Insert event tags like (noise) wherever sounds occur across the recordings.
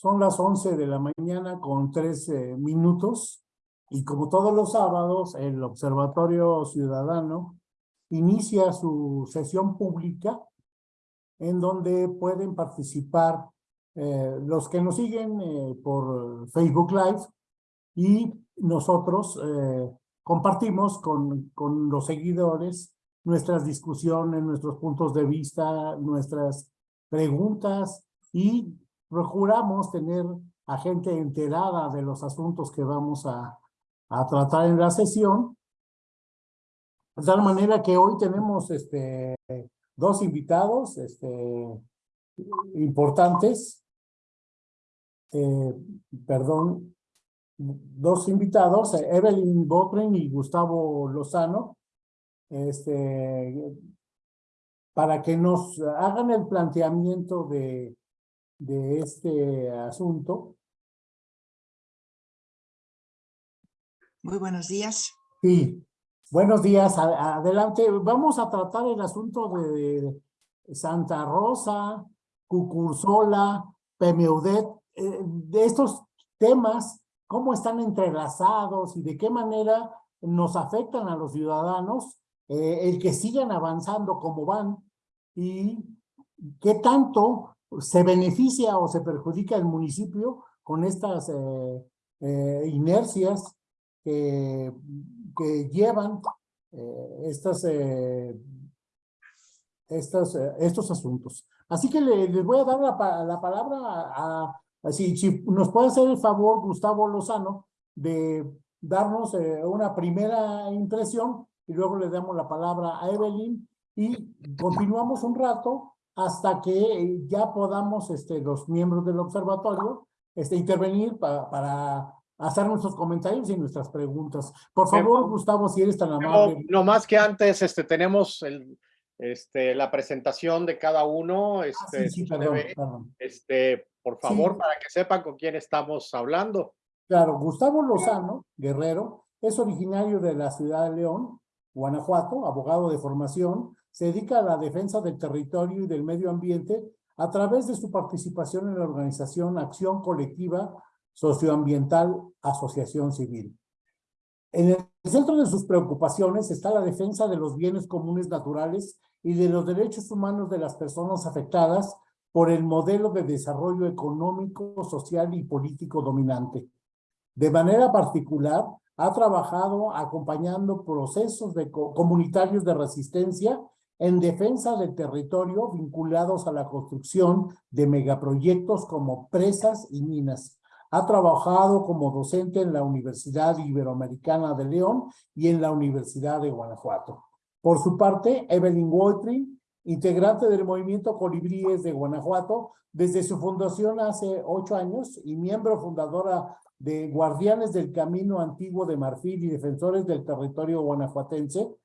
Son las 11 de la mañana con 13 minutos y como todos los sábados, el Observatorio Ciudadano inicia su sesión pública en donde pueden participar eh, los que nos siguen eh, por Facebook Live y nosotros eh, compartimos con, con los seguidores nuestras discusiones, nuestros puntos de vista, nuestras preguntas y procuramos tener a gente enterada de los asuntos que vamos a, a tratar en la sesión. De tal manera que hoy tenemos este, dos invitados este, importantes. Eh, perdón, dos invitados, Evelyn Botren y Gustavo Lozano, este, para que nos hagan el planteamiento de, de este asunto. Muy buenos días. Sí, buenos días. Adelante. Vamos a tratar el asunto de Santa Rosa, Cucursola, Pemeudet, eh, de estos temas, cómo están entrelazados y de qué manera nos afectan a los ciudadanos, eh, el que sigan avanzando como van y qué tanto se beneficia o se perjudica el municipio con estas eh, eh, inercias que, llevan eh, estas, estas, estos asuntos. Así que le, les voy a dar la, la palabra a, si, si, nos puede hacer el favor Gustavo Lozano de darnos una primera impresión y luego le damos la palabra a Evelyn y continuamos un rato hasta que ya podamos este, los miembros del observatorio este, intervenir para, para hacer nuestros comentarios y nuestras preguntas. Por favor, Gustavo, si eres tan amable. No, más que antes, este, tenemos el, este, la presentación de cada uno. Este, ah, sí, sí, perdón, perdón. este, por favor, sí. para que sepan con quién estamos hablando. Claro, Gustavo Lozano, guerrero, es originario de la ciudad de León, Guanajuato, abogado de formación, se dedica a la defensa del territorio y del medio ambiente a través de su participación en la organización Acción Colectiva Socioambiental Asociación Civil. En el centro de sus preocupaciones está la defensa de los bienes comunes naturales y de los derechos humanos de las personas afectadas por el modelo de desarrollo económico, social y político dominante. De manera particular, ha trabajado acompañando procesos de comunitarios de resistencia en defensa del territorio vinculados a la construcción de megaproyectos como presas y minas. Ha trabajado como docente en la Universidad Iberoamericana de León y en la Universidad de Guanajuato. Por su parte, Evelyn Woltrin, integrante del movimiento Colibríes de Guanajuato, desde su fundación hace ocho años y miembro fundadora de Guardianes del Camino Antiguo de Marfil y Defensores del Territorio Guanajuatense,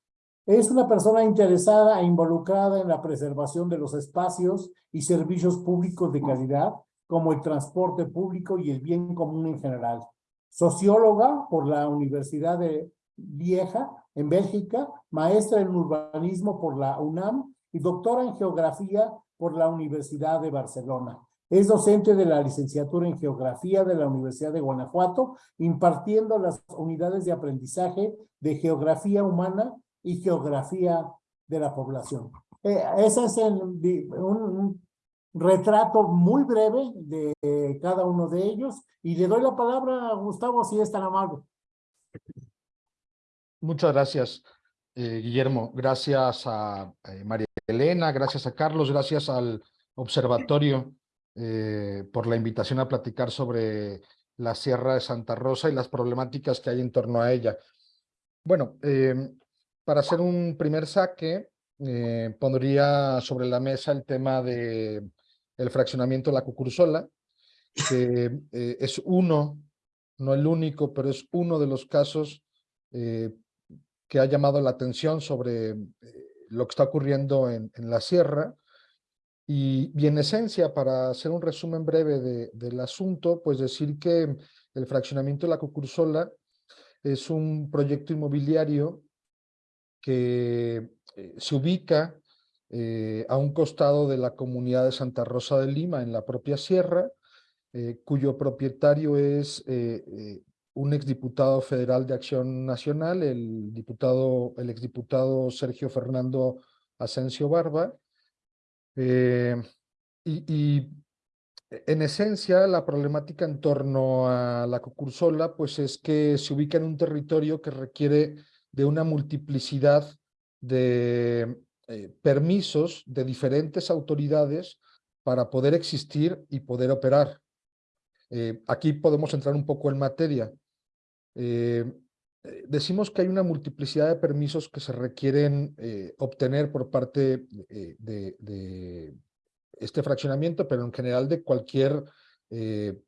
es una persona interesada e involucrada en la preservación de los espacios y servicios públicos de calidad, como el transporte público y el bien común en general. Socióloga por la Universidad de Vieja, en Bélgica, maestra en urbanismo por la UNAM y doctora en geografía por la Universidad de Barcelona. Es docente de la licenciatura en Geografía de la Universidad de Guanajuato, impartiendo las unidades de aprendizaje de Geografía Humana y geografía de la población. Eh, ese es un, retrato muy breve de cada uno de ellos y le doy la palabra a Gustavo si es tan amable. Muchas gracias, eh, Guillermo. Gracias a eh, María Elena, gracias a Carlos, gracias al observatorio eh, por la invitación a platicar sobre la Sierra de Santa Rosa y las problemáticas que hay en torno a ella. Bueno, eh, para hacer un primer saque, eh, pondría sobre la mesa el tema de el fraccionamiento de la Cucursola, que eh, es uno, no el único, pero es uno de los casos eh, que ha llamado la atención sobre eh, lo que está ocurriendo en, en la sierra. Y, y, en esencia, para hacer un resumen breve de, del asunto, pues decir que el fraccionamiento de la Cucursola es un proyecto inmobiliario que eh, se ubica eh, a un costado de la comunidad de Santa Rosa de Lima, en la propia sierra, eh, cuyo propietario es eh, un exdiputado federal de Acción Nacional, el diputado, el exdiputado Sergio Fernando Asensio Barba. Y, y en esencia, la problemática en torno a la cucursola, pues es que se ubica en un territorio que requiere de una multiplicidad de eh, permisos de diferentes autoridades para poder existir y poder operar. Eh, aquí podemos entrar un poco en materia. Eh, decimos que hay una multiplicidad de permisos que se requieren obtener por parte de, de, este fraccionamiento, pero en general de cualquier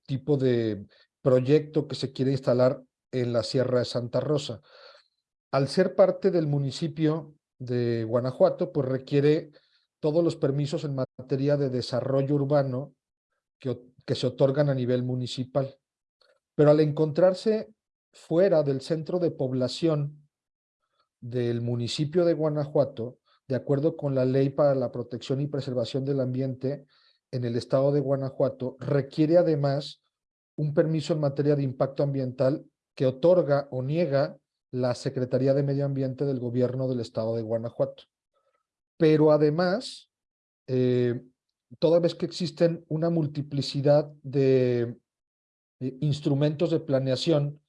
tipo de proyecto que se quiere instalar en la Sierra de Santa Rosa. Al ser parte del municipio de Guanajuato, pues requiere todos los permisos en materia de desarrollo urbano que, que se otorgan a nivel municipal. Pero al encontrarse fuera del centro de población del municipio de Guanajuato, de acuerdo con la Ley para la Protección y Preservación del Ambiente en el estado de Guanajuato, requiere además un permiso en materia de impacto ambiental que otorga o niega la Secretaría de Medio Ambiente del gobierno del estado de Guanajuato. Pero además, eh, toda vez que existen una multiplicidad de eh, instrumentos de planeación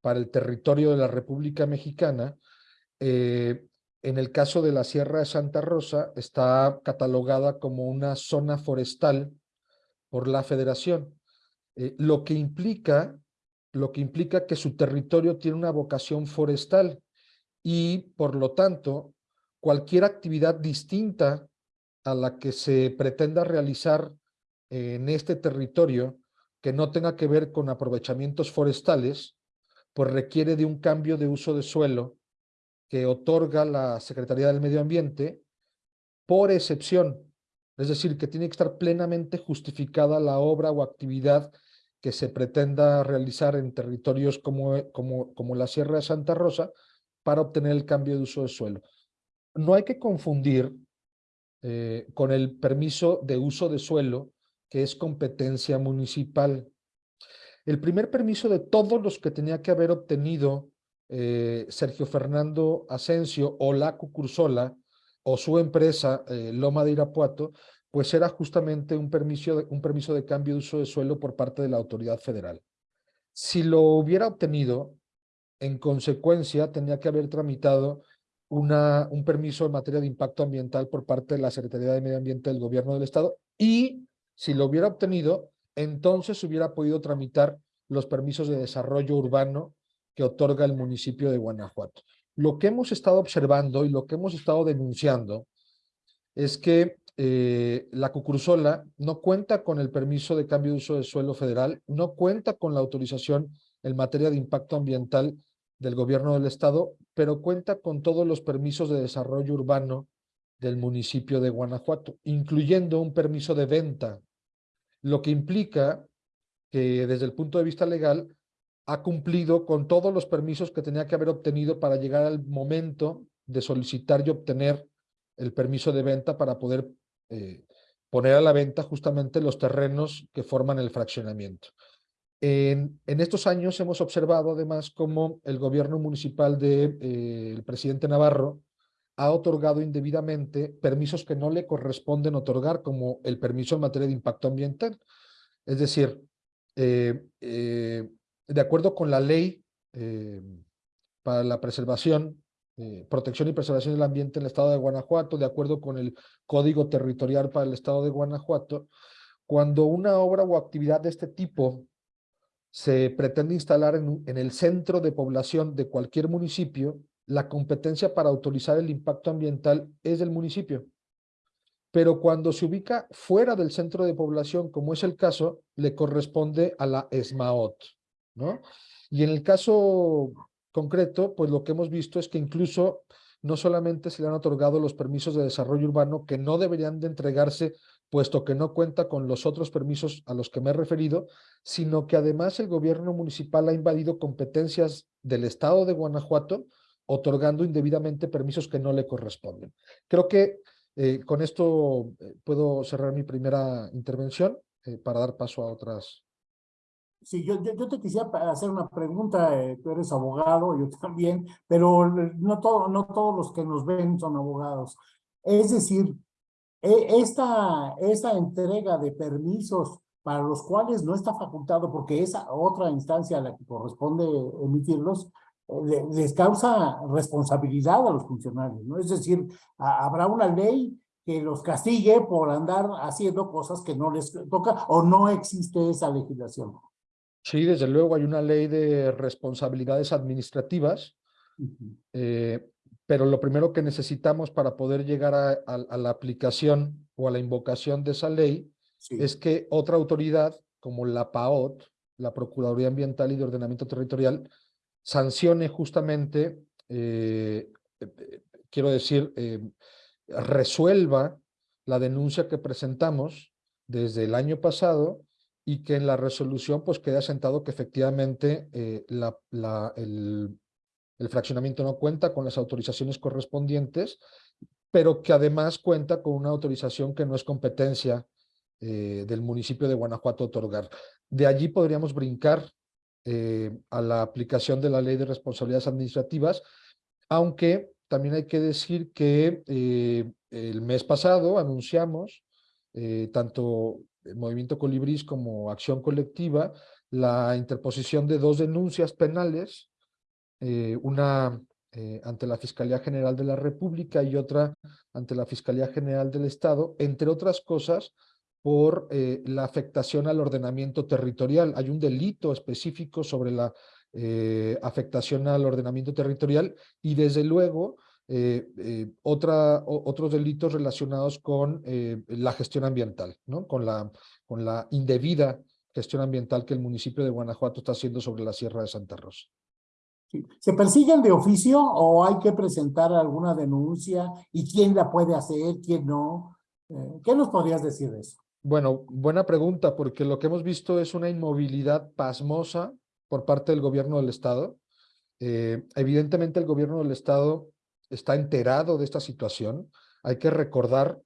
para el territorio de la República Mexicana. Eh, en el caso de la Sierra de Santa Rosa, está catalogada como una zona forestal por la Federación, lo, que implica, lo que implica que su territorio tiene una vocación forestal y, por lo tanto, cualquier actividad distinta a la que se pretenda realizar en este territorio que no tenga que ver con aprovechamientos forestales, pues requiere de un cambio de uso de suelo que otorga la Secretaría del Medio Ambiente por excepción, es decir, que tiene que estar plenamente justificada la obra o actividad que se pretenda realizar en territorios como, como, como la Sierra de Santa Rosa para obtener el cambio de uso de suelo. No hay que confundir eh, con el permiso de uso de suelo, que es competencia municipal. El primer permiso de todos los que tenía que haber obtenido eh, Sergio Fernando Asensio o la Cucursola o su empresa eh, Loma de Irapuato, pues era justamente un permiso, de, un permiso de cambio de uso de suelo por parte de la autoridad federal. Si lo hubiera obtenido, en consecuencia, tenía que haber tramitado una, un permiso en materia de impacto ambiental por parte de la Secretaría de Medio Ambiente del Gobierno del Estado y, si lo hubiera obtenido, entonces hubiera podido tramitar los permisos de desarrollo urbano que otorga el municipio de Guanajuato. Lo que hemos estado observando y lo que hemos estado denunciando es que eh, la Cucursola no cuenta con el permiso de cambio de uso de suelo federal, no cuenta con la autorización en materia de impacto ambiental del gobierno del estado, pero cuenta con todos los permisos de desarrollo urbano del municipio de Guanajuato, incluyendo un permiso de venta lo que implica que desde el punto de vista legal ha cumplido con todos los permisos que tenía que haber obtenido para llegar al momento de solicitar y obtener el permiso de venta para poder eh, poner a la venta justamente los terrenos que forman el fraccionamiento. En, estos años hemos observado además cómo el gobierno municipal del de, eh, presidente Navarro ha otorgado indebidamente permisos que no le corresponden otorgar, como el permiso en materia de impacto ambiental. Es decir, eh, de acuerdo con la ley para la preservación, eh, protección y preservación del ambiente en el estado de Guanajuato, de acuerdo con el Código Territorial para el estado de Guanajuato, cuando una obra o actividad de este tipo se pretende instalar en, en el centro de población de cualquier municipio, la competencia para autorizar el impacto ambiental es del municipio. Pero cuando se ubica fuera del centro de población, como es el caso, le corresponde a la ESMAOT, ¿no? Y en el caso concreto, pues lo que hemos visto es que incluso no solamente se le han otorgado los permisos de desarrollo urbano que no deberían de entregarse puesto que no cuenta con los otros permisos a los que me he referido, sino que además el gobierno municipal ha invadido competencias del estado de Guanajuato otorgando indebidamente permisos que no le corresponden. Creo que eh, con esto eh, puedo cerrar mi primera intervención eh, para dar paso a otras Sí, yo, yo, yo te quisiera hacer una pregunta, eh, tú eres abogado, yo (laughs) también, pero no, todo, no todos los que nos ven son abogados. Es decir, e- esta, esta entrega de permisos para los cuales no está facultado, porque esa otra instancia a la que corresponde emitirlos, eh, le- les causa responsabilidad a los funcionarios, ¿no? Es decir, ha- habrá una ley que los castigue por andar haciendo cosas que no les toca o no existe esa legislación. Sí, desde luego hay una ley de responsabilidades administrativas, eh, pero lo primero que necesitamos para poder llegar a, a- a la aplicación o a la invocación de esa ley Sí. es que otra autoridad como la PAOT, la Procuraduría Ambiental y de Ordenamiento Territorial, sancione justamente, eh, eh, quiero decir, resuelva la denuncia que presentamos desde el año pasado y que en la resolución pues quede asentado que efectivamente eh, el, fraccionamiento no cuenta con las autorizaciones correspondientes, pero que además cuenta con una autorización que no es competencia eh, del municipio de Guanajuato otorgar. De allí podríamos brincar eh, a la aplicación de la ley de responsabilidades administrativas, aunque también hay que decir que el mes pasado anunciamos, tanto Movimiento Colibrís como Acción Colectiva, la interposición de dos denuncias penales, eh, una eh, ante la Fiscalía General de la República y otra ante la Fiscalía General del Estado, entre otras cosas, por eh, la afectación al ordenamiento territorial. Hay un delito específico sobre la afectación al ordenamiento territorial y desde luego eh, eh, otra, o- otros delitos relacionados con eh, la gestión ambiental, ¿no? con, la, con la indebida gestión ambiental que el municipio de Guanajuato está haciendo sobre la Sierra de Santa Rosa. ¿Se persiguen de oficio o hay que presentar alguna denuncia? ¿Y quién la puede hacer, quién no? Eh, ¿Qué nos podrías decir de eso? Bueno, buena pregunta, porque lo que hemos visto es una inmovilidad pasmosa por parte del gobierno del estado. Eh, evidentemente el gobierno del estado está enterado de esta situación. Hay que recordar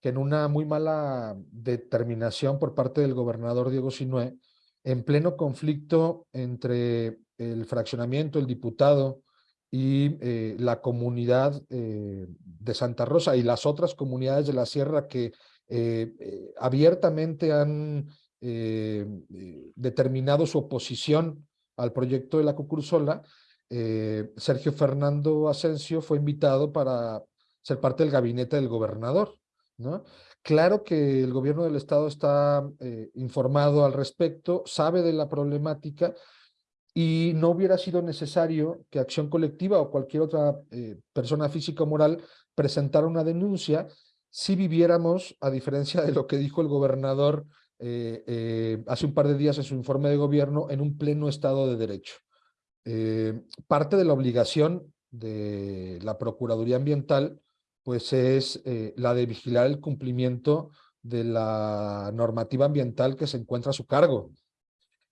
que en una muy mala determinación por parte del gobernador Diego Sinué, en pleno conflicto entre el fraccionamiento, el diputado y eh, la comunidad eh, de Santa Rosa y las otras comunidades de la sierra que eh, abiertamente han determinado su oposición al proyecto de la Cucursola, eh, Sergio Fernando Asensio fue invitado para ser parte del gabinete del gobernador, ¿no? Claro que el gobierno del estado está eh, informado al respecto, sabe de la problemática y no hubiera sido necesario que Acción Colectiva o cualquier otra eh, persona física o moral presentara una denuncia si viviéramos, a diferencia de lo que dijo el gobernador eh, hace un par de días en su informe de gobierno, en un pleno estado de derecho. Eh, parte de la obligación de la Procuraduría Ambiental pues es eh, la de vigilar el cumplimiento de la normativa ambiental que se encuentra a su cargo.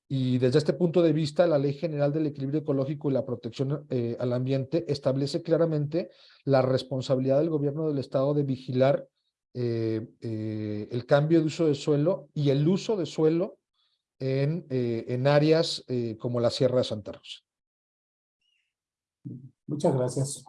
Y desde este punto de vista, la Ley General del Equilibrio Ecológico y la Protección eh, al Ambiente establece claramente la responsabilidad del gobierno del Estado de vigilar el cambio de uso de suelo y el uso de suelo en, en áreas como la Sierra de Santa Rosa. Muchas gracias.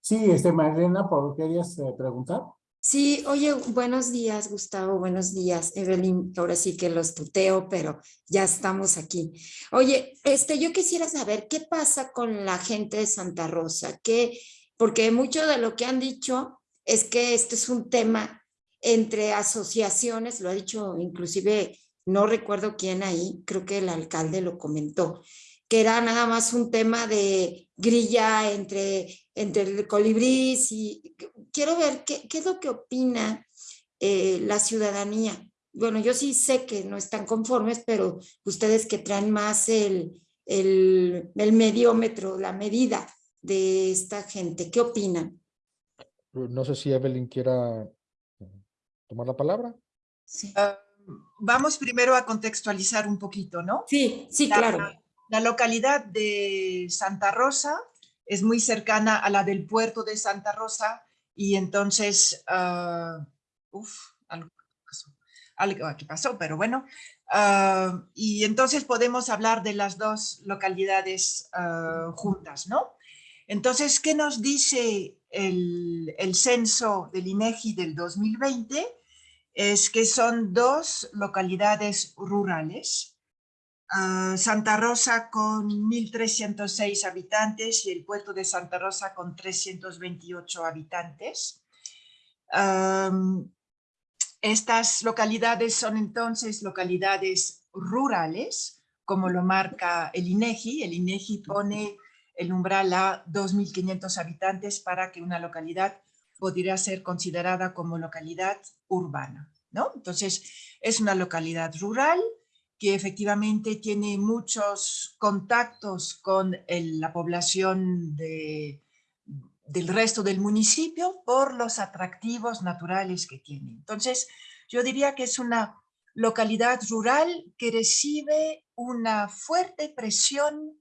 Sí, este, Marilena, ¿por querías eh, preguntar? Sí, oye, buenos días, Gustavo, buenos días, Evelyn. Ahora sí que los tuteo, pero ya estamos aquí. Oye, este, yo quisiera saber qué pasa con la gente de Santa Rosa, que, porque mucho de lo que han dicho es que este es un tema entre asociaciones, lo ha dicho inclusive, no recuerdo quién ahí, creo que el alcalde lo comentó, que era nada más un tema de grilla entre, entre el colibrís y quiero ver qué, qué es lo que opina eh, la ciudadanía. Bueno, yo sí sé que no están conformes, pero ustedes que traen más el, el, el mediómetro, la medida de esta gente, ¿qué opinan? No sé si Evelyn quiera eh, tomar la palabra. Sí, Ah, vamos primero a contextualizar un poquito, ¿no? sí, sí, La- claro. La localidad de Santa Rosa es muy cercana a la del puerto de Santa Rosa y entonces, uf, algo pasó, aquí pasó, pero bueno, Ah, y entonces podemos hablar de las dos localidades ah, juntas, ¿no? Entonces, ¿qué nos dice el, el censo del INEGI del 2020? Es que son dos localidades rurales, ah, Santa Rosa con 1.306 habitantes y el puerto de Santa Rosa con 328 habitantes. Estas localidades son entonces localidades rurales, como lo marca el INEGI. El INEGI pone el umbral a 2.500 habitantes para que una localidad podría ser considerada como localidad urbana. ¿no? Entonces, es una localidad rural que efectivamente tiene muchos contactos con la población de, del resto del municipio por los atractivos naturales que tiene. Entonces, yo diría que es una localidad rural que recibe una fuerte presión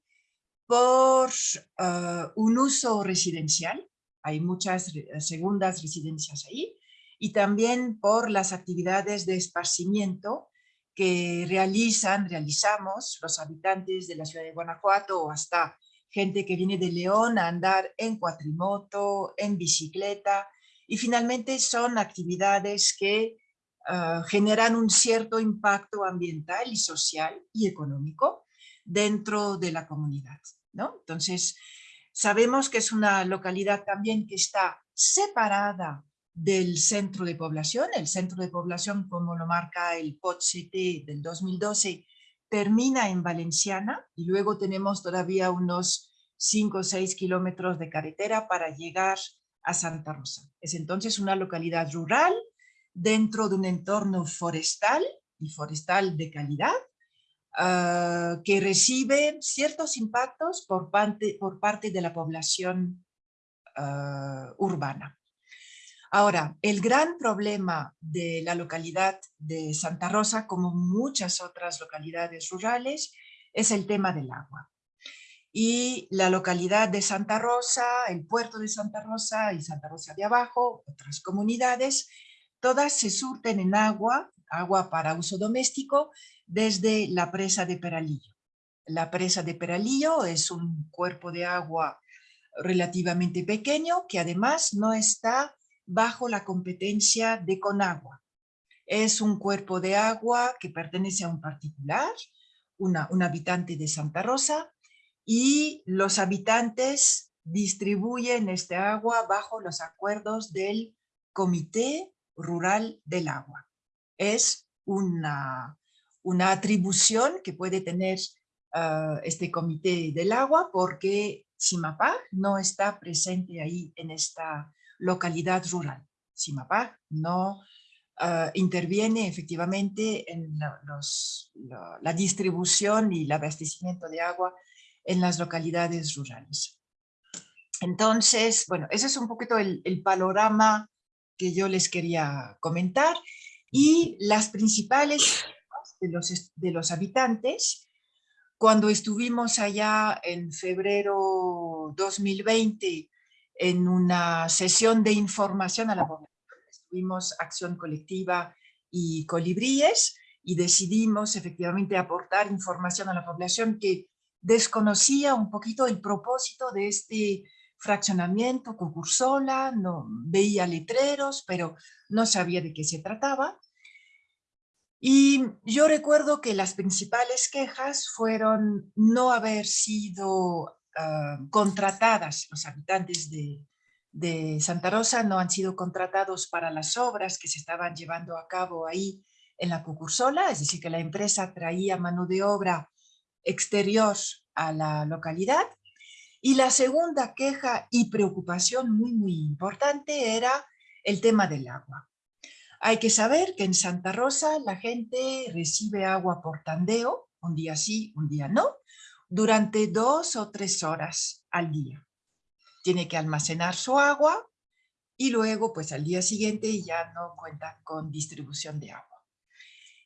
por ah, un uso residencial. Hay muchas segundas residencias ahí. Y también por las actividades de esparcimiento que realizan, realizamos los habitantes de la ciudad de Guanajuato o hasta gente que viene de León a andar en cuatrimoto, en bicicleta, y finalmente son actividades que ah, generan un cierto impacto ambiental y social y económico dentro de la comunidad, ¿no? Entonces, sabemos que es una localidad también que está separada del centro de población. El centro de población, como lo marca el POT-CT del 2012, termina en Valenciana y luego tenemos todavía unos 5 o 6 kilómetros de carretera para llegar a Santa Rosa. Es entonces una localidad rural dentro de un entorno forestal y forestal de calidad ah, que recibe ciertos impactos por parte, por parte de la población ah, urbana. Ahora, el gran problema de la localidad de Santa Rosa, como muchas otras localidades rurales, es el tema del agua. Y la localidad de Santa Rosa, el puerto de Santa Rosa y Santa Rosa de Abajo, otras comunidades, todas se surten en agua, agua para uso doméstico, desde la presa de Peralillo. La presa de Peralillo es un cuerpo de agua relativamente pequeño que además no está bajo la competencia de Conagua. Es un cuerpo de agua que pertenece a un particular, un habitante de Santa Rosa, y los habitantes distribuyen este agua bajo los acuerdos del Comité Rural del Agua. Es una, una atribución que puede tener ah, este Comité del Agua porque Simapá no está presente ahí en esta localidad rural. Simapá no ah, interviene efectivamente en la, los- la- distribución y el abastecimiento de agua en las localidades rurales. Entonces, bueno, ese es un poquito el, el panorama que yo les quería comentar y las principales de los, de los habitantes cuando estuvimos allá en febrero 2020 en una sesión de información a la población, estuvimos Acción Colectiva y Colibríes y decidimos efectivamente aportar información a la población que desconocía un poquito el propósito de este fraccionamiento Cucursola, no veía letreros, pero no sabía de qué se trataba. Y yo recuerdo que las principales quejas fueron no haber sido ah, contratadas, los habitantes de, de Santa Rosa no han sido contratados para las obras que se estaban llevando a cabo ahí en la Cucursola, es decir, que la empresa traía mano de obra exterior a la localidad. Y la segunda queja y preocupación muy, muy importante era el tema del agua. Hay que saber que en Santa Rosa la gente recibe agua por tandeo, un día sí, un día no, durante dos o tres horas al día. Tiene que almacenar su agua y luego pues al día siguiente ya no cuenta con distribución de agua.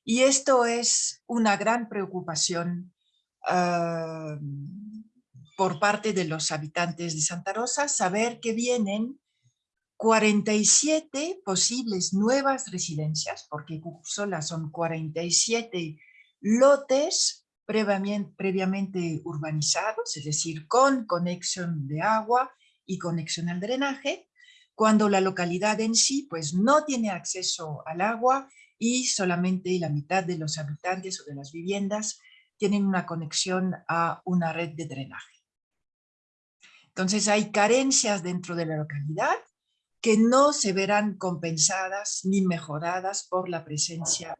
Y esto es una gran preocupación ah, por parte de los habitantes de Santa Rosa, saber que vienen 47 posibles nuevas residencias, porque Cucursola son 47 lotes previamente, urbanizados, es decir, con conexión de agua y conexión al drenaje, cuando la localidad en sí pues no tiene acceso al agua y solamente la mitad de los habitantes o de las viviendas tienen una conexión a una red de drenaje. Entonces hay carencias dentro de la localidad que no se verán compensadas ni mejoradas por la presencia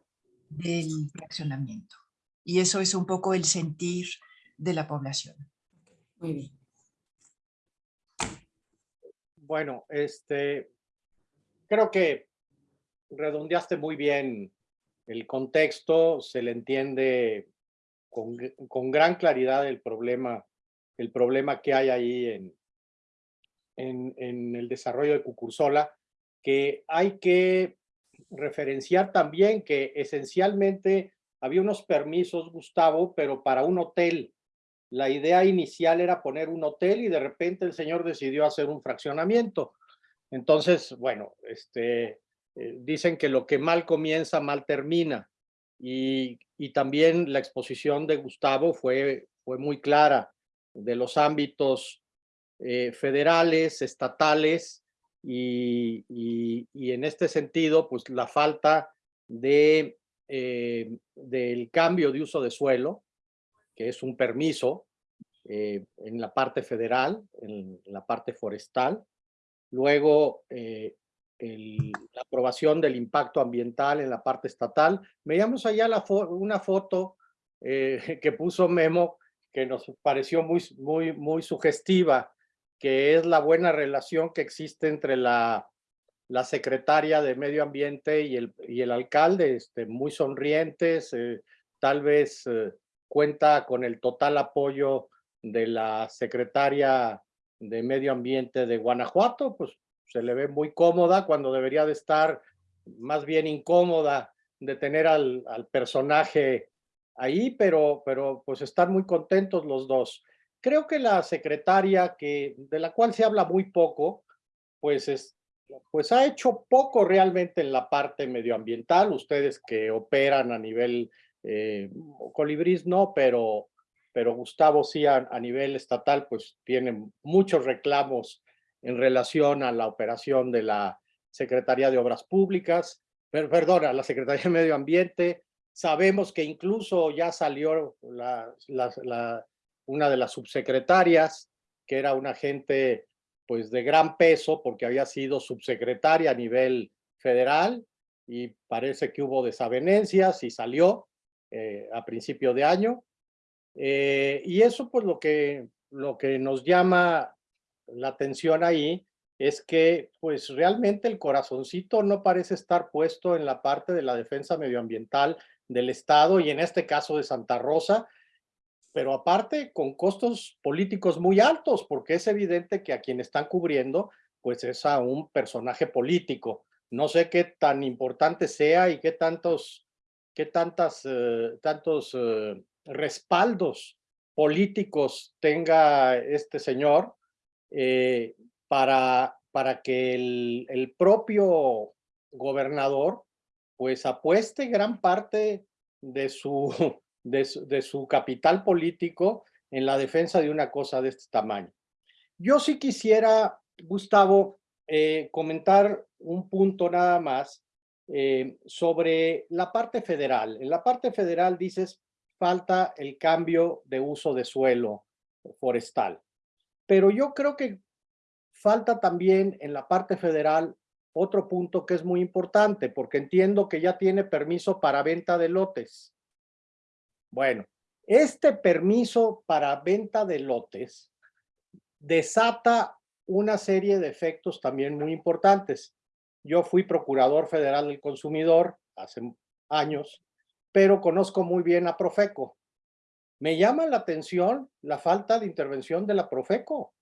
del fraccionamiento. Y eso es un poco el sentir de la población. Muy bien. Bueno, este, creo que redondeaste muy bien el contexto, se le entiende con, con gran claridad el problema, el problema que hay ahí en, en, en el desarrollo de Cucursola, que hay que referenciar también que esencialmente había unos permisos, Gustavo, pero para un hotel. La idea inicial era poner un hotel y de repente el señor decidió hacer un fraccionamiento. Entonces, bueno, este, eh, dicen que lo que mal comienza, mal termina. Y, y también la exposición de Gustavo fue, fue muy clara de los ámbitos eh, federales, estatales, y, y, y, en este sentido, pues la falta de, eh, del cambio de uso de suelo, que es un permiso eh, en la parte federal, en la parte forestal, luego eh, la aprobación del impacto ambiental en la parte estatal. Veíamos allá una foto (laughs) que puso Memo que nos pareció muy, muy, muy sugestiva, que es la buena relación que existe entre la, la secretaria de Medio Ambiente y el, y el alcalde, este, muy sonrientes, eh, tal vez eh, cuenta con el total apoyo de la secretaria de Medio Ambiente de Guanajuato, pues se le ve muy cómoda cuando debería de estar más bien incómoda de tener al, al personaje ahí, pero, pero pues están muy contentos los dos. Creo que la secretaria, que, de la cual se habla muy poco, pues, es, pues ha hecho poco realmente en la parte medioambiental. Ustedes que operan a nivel eh, colibrís no, pero, pero Gustavo sí a, nivel estatal pues tiene muchos reclamos en relación a la operación de la Secretaría de Obras Públicas, per, perdón, a la Secretaría de Medio Ambiente. Sabemos que incluso ya salió una de las subsecretarias, que era una gente pues de gran peso porque había sido subsecretaria a nivel federal y parece que hubo desavenencias y salió eh, a principio de año. Eh, y eso pues lo que, lo que nos llama la atención ahí es que pues realmente el corazoncito no parece estar puesto en la parte de la defensa medioambiental del Estado y en este caso de Santa Rosa, pero aparte con costos políticos muy altos, porque es evidente que a quien están cubriendo, pues es a un personaje político. No sé qué tan importante sea y qué tantos, qué tantas, eh, tantos eh, respaldos políticos tenga este señor eh, para, para que el, el propio gobernador pues apueste gran parte de su, de su, capital político en la defensa de una cosa de este tamaño. Yo sí quisiera, Gustavo, eh, comentar un punto nada más eh, sobre la parte federal. En la parte federal dices, falta el cambio de uso de suelo forestal. Pero yo creo que falta también en la parte federal otro punto que es muy importante, porque entiendo que ya tiene permiso para venta de lotes. Bueno, este permiso para venta de lotes desata una serie de efectos también muy importantes. Yo fui procurador federal del consumidor hace años, pero conozco muy bien a Profeco. Me llama la atención la falta de intervención de la Profeco.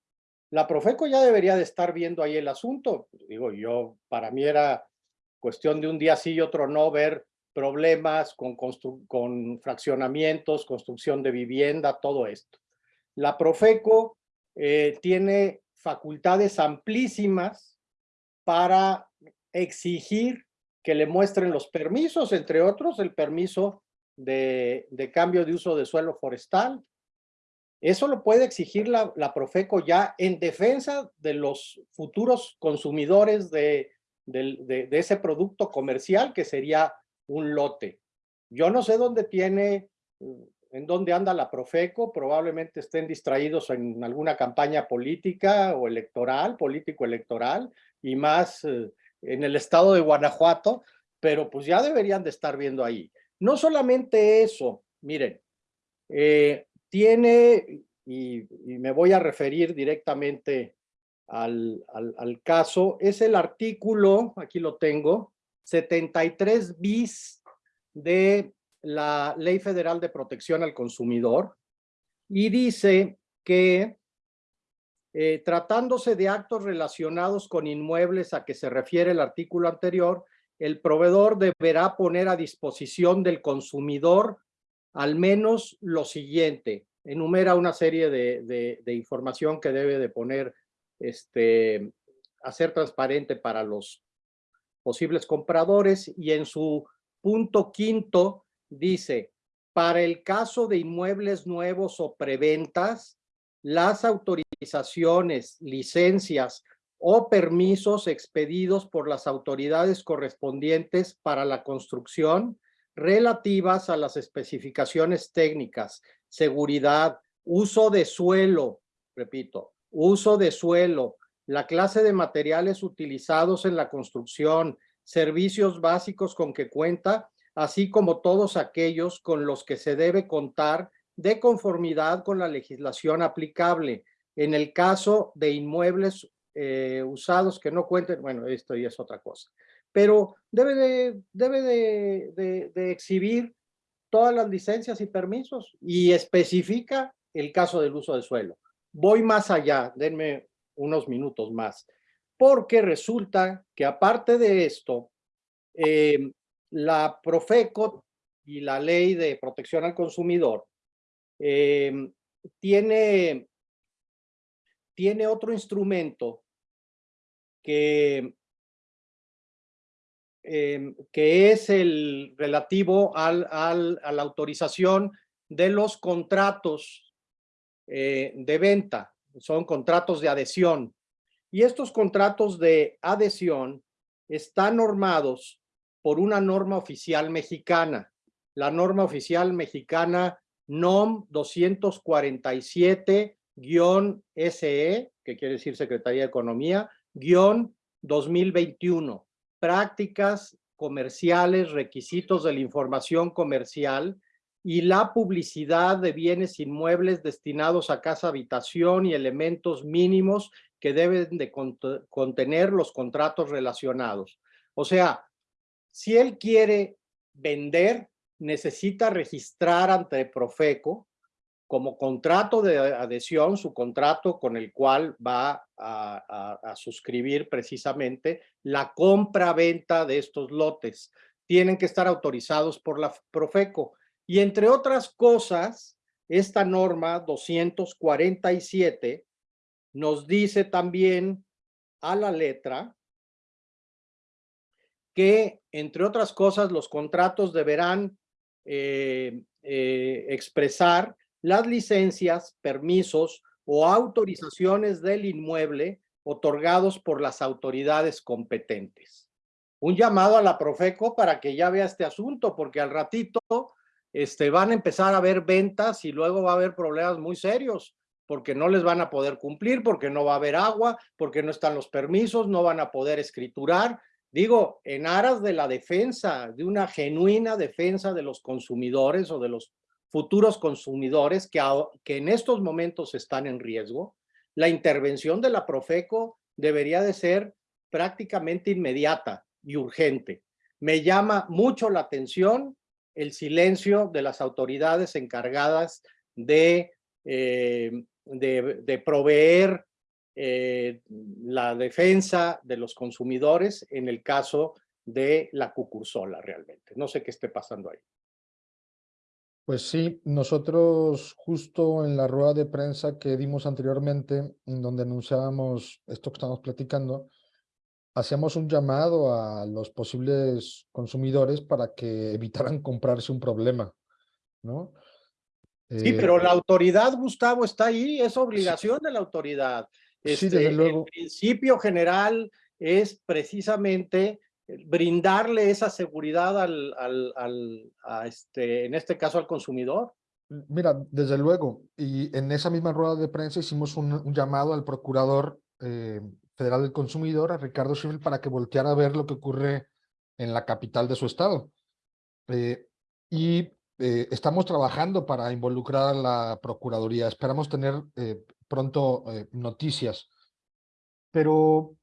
La Profeco ya debería de estar viendo ahí el asunto. Digo, yo, para mí era cuestión de un día sí y otro no ver problemas con, con fraccionamientos, construcción de vivienda, todo esto. La Profeco eh, tiene facultades amplísimas para exigir que le muestren los permisos, entre otros el permiso de, de cambio de uso de suelo forestal. Eso lo puede exigir la, la Profeco ya en defensa de los futuros consumidores de, de, de ese producto comercial que sería un lote. Yo no sé dónde tiene, mm, en dónde anda la Profeco, probablemente estén distraídos en alguna campaña política o electoral, político-electoral, y más eh, en el estado de Guanajuato, pero pues ya deberían de estar viendo ahí. No solamente eso, miren, eh, tiene, y, me voy a referir directamente al, al caso, es el artículo, aquí lo tengo, 73 bis de la Ley Federal de Protección al Consumidor y dice que eh, tratándose de actos relacionados con inmuebles a que se refiere el artículo anterior, el proveedor deberá poner a disposición del consumidor al menos lo siguiente. Enumera una serie de, de, información que debe de poner, este, hacer transparente para los posibles compradores y en su punto quinto dice, para el caso de inmuebles nuevos o preventas, las autorizaciones, licencias o permisos expedidos por las autoridades correspondientes para la construcción relativas a las especificaciones técnicas, seguridad, uso de suelo, repito, uso de suelo, la clase de materiales utilizados en la construcción, servicios básicos con que cuenta, así como todos aquellos con los que se debe contar de conformidad con la legislación aplicable. En el caso de inmuebles eh, usados que no cuenten, bueno, esto ya es otra cosa, pero debe de, debe de, exhibir todas las licencias y permisos y especifica el caso del uso de suelo. Voy más allá, denme unos minutos más, porque resulta que aparte de esto, eh, la Profeco y la Ley de Protección al Consumidor eh, tiene, tiene otro instrumento que, eh, que es el relativo al, al, a la autorización de los contratos eh, de venta, son contratos de adhesión. Y estos contratos de adhesión están normados por una norma oficial mexicana, la norma oficial mexicana NOM 247-SE, que quiere decir Secretaría de Economía, guion 2021, prácticas comerciales, requisitos de la información comercial y la publicidad de bienes inmuebles destinados a casa habitación y elementos mínimos que deben de contener los contratos relacionados. O sea, si él quiere vender, necesita registrar ante Profeco como contrato de adhesión, su contrato con el cual va a, suscribir precisamente la compra-venta de estos lotes. Tienen que estar autorizados por la Profeco. Y entre otras cosas, esta norma 247 nos dice también a la letra que, entre otras cosas, los contratos deberán eh, eh, expresar las licencias, permisos o autorizaciones del inmueble otorgados por las autoridades competentes. Un llamado a la Profeco para que ya vea este asunto, porque al ratito este, van a empezar a haber ventas y luego va a haber problemas muy serios, porque no les van a poder cumplir, porque no va a haber agua, porque no están los permisos, no van a poder escriturar. Digo, en aras de la defensa, de una genuina defensa de los consumidores o de los futuros consumidores que, que en estos momentos están en riesgo, la intervención de la Profeco debería de ser prácticamente inmediata y urgente. Me llama mucho la atención el silencio de las autoridades encargadas de, eh, de, proveer eh, la defensa de los consumidores en el caso de la cucursola realmente. No sé qué esté pasando ahí. Pues sí, nosotros justo en la rueda de prensa que dimos anteriormente, en donde anunciábamos esto que estamos platicando, hacíamos un llamado a los posibles consumidores para que evitaran (laughs) comprarse un problema. ¿no? Sí, Eh, pero la autoridad, Gustavo, está ahí, es obligación de la autoridad. Sí, desde Este, luego. El principio general es precisamente brindarle esa seguridad al, al, al- a este, en este caso al consumidor. Mira, desde luego, y en esa misma rueda de prensa hicimos un, un llamado al Procurador eh, Federal del Consumidor, a Ricardo Schiffel, para que volteara a ver lo que ocurre en la capital de su estado. Eh, y eh, estamos trabajando para involucrar a la Procuraduría. Esperamos tener eh, pronto eh, noticias. Pero,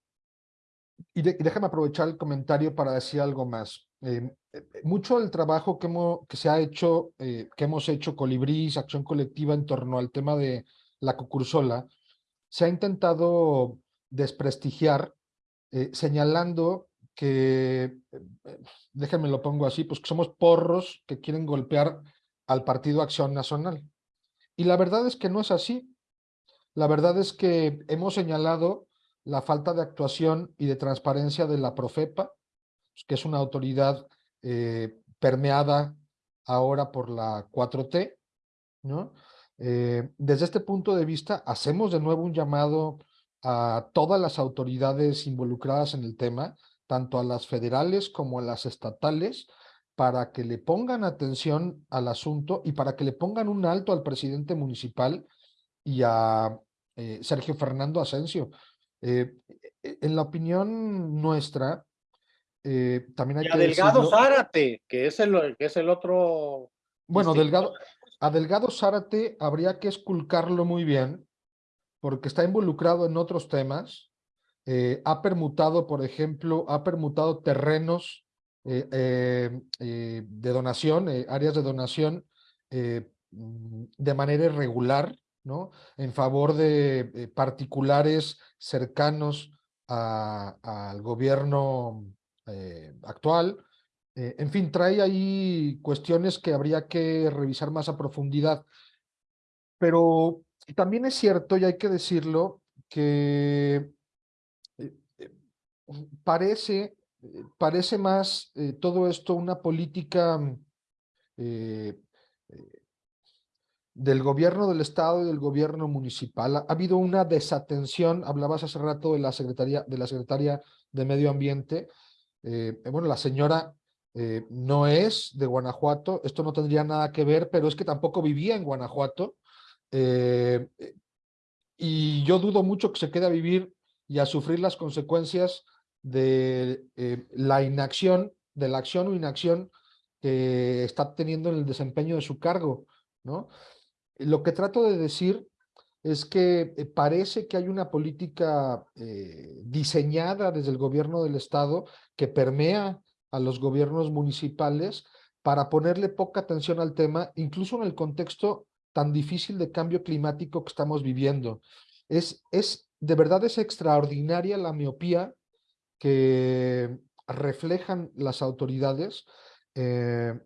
y, de- y déjame aprovechar el comentario para decir algo más. Eh, mucho del trabajo que, hemos, que se ha hecho, eh, que hemos hecho Colibrís, Acción Colectiva en torno al tema de la cucursola, se ha intentado desprestigiar, eh, señalando que, eh, eh, déjenme lo pongo así, pues que somos porros que quieren golpear al Partido Acción Nacional. Y la verdad es que no es así. La verdad es que hemos señalado la falta de actuación y de transparencia de la Profepa, pues, que es una autoridad permeada ahora por la 4T, ¿no? Desde este punto de vista, hacemos de nuevo un llamado a todas las autoridades involucradas en el tema, tanto a las federales como a las estatales, para que le pongan atención al asunto y para que le pongan un alto al presidente municipal y a eh, Sergio Fernando Asensio. Eh, e- en la opinión nuestra, eh, también hay Y que a Delgado decirlo- Zárate, que es el, que es el otro. Bueno, distinto. Delgado, a Delgado Zárate habría que esculcarlo muy bien, porque está involucrado en otros temas. eh, ha permutado, por ejemplo, ha permutado terrenos eh, eh, de donación, áreas de donación, mm, de manera irregular, ¿no? En favor de particulares cercanos al gobierno actual. En fin, trae ahí cuestiones que habría que revisar más a profundidad. Pero también es cierto, y hay que decirlo, que eh, eh, parece, eh, parece más todo esto una política mm, del gobierno del estado y del gobierno municipal. Ha, ha habido una desatención, hablabas hace rato de la secretaria, de la secretaria de Medio Ambiente. bueno, la señora no es de Guanajuato, esto no tendría nada que ver, pero es que tampoco vivía en Guanajuato. Eh, y yo dudo mucho que se quede a vivir y a sufrir las consecuencias de eh, la inacción, de la acción o inacción que está teniendo en el desempeño de su cargo, ¿no? Lo que trato de decir es que eh, parece que hay una política diseñada desde el gobierno del estado que permea a los gobiernos municipales para ponerle poca atención al tema, incluso en el contexto tan difícil de cambio climático que estamos viviendo. Es, es de verdad es extraordinaria la miopía que reflejan las autoridades eh,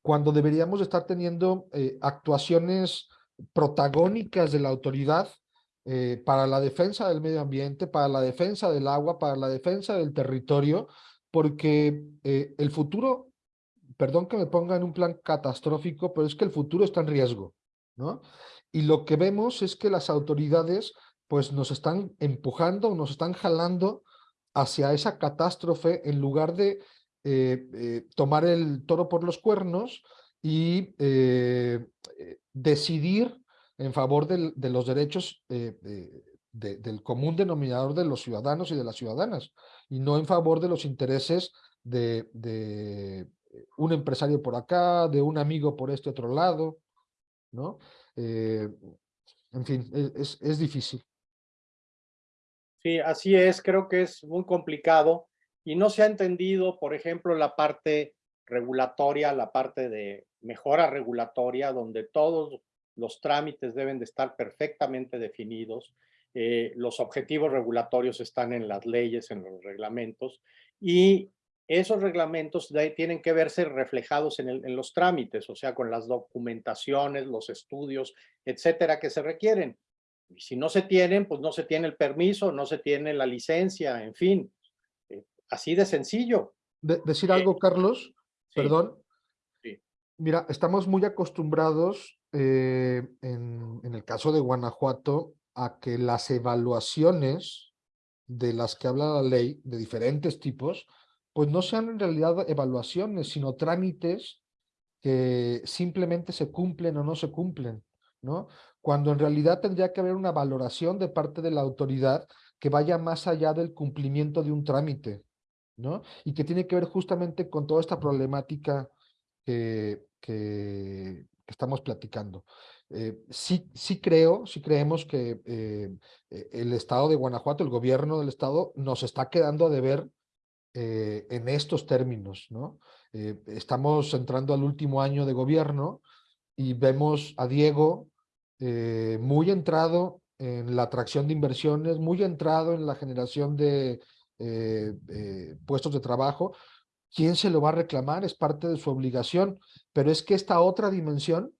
cuando deberíamos estar teniendo eh, actuaciones protagónicas de la autoridad eh, para la defensa del medio ambiente, para la defensa del agua, para la defensa del territorio, porque el futuro, perdón que me ponga en un plan catastrófico, pero es que el futuro está en riesgo, ¿no? Y lo que vemos es que las autoridades pues nos están empujando, nos están jalando hacia esa catástrofe en lugar de eh, eh, tomar el toro por los cuernos y eh, decidir en favor del- de los derechos de- del común denominador de los ciudadanos y de las ciudadanas, y no en favor de los intereses de un empresario por acá, de un amigo por este otro lado, ¿no? Eh, en fin, e- es, es difícil. Sí, así es, creo que es muy complicado y no se ha entendido, por ejemplo, la parte regulatoria, la parte de mejora regulatoria, donde todos los trámites deben de estar perfectamente definidos, eh, los objetivos regulatorios están en las leyes, en los reglamentos, y esos reglamentos de ahí tienen que verse reflejados en, el- en los trámites, o sea, con las documentaciones, los estudios, etcétera, que se requieren. Y si no se tienen, pues no se tiene el permiso, no se tiene la licencia, en fin. eh, así de sencillo. De- decir Eh, algo, Carlos, sí. perdón. Sí. Mira, estamos muy acostumbrados eh, en, en el caso de Guanajuato a que las evaluaciones de las que habla la ley, de diferentes tipos, pues no sean en realidad evaluaciones, sino trámites que simplemente se cumplen o no se cumplen, ¿no? Cuando en realidad tendría que haber una valoración de parte de la autoridad que vaya más allá del cumplimiento de un trámite, ¿no? Y que tiene que ver justamente con toda esta problemática que, que, estamos platicando. Eh, sí, sí creo, sí creemos que eh, e, el estado de Guanajuato, el gobierno del estado, nos está quedando a deber eh, en estos términos, ¿no? estamos entrando al último año de gobierno y vemos a Diego muy entrado en la atracción de inversiones, muy entrado en la generación de puestos de trabajo, ¿quién se lo va a reclamar? Es parte de su obligación, pero es que esta otra dimensión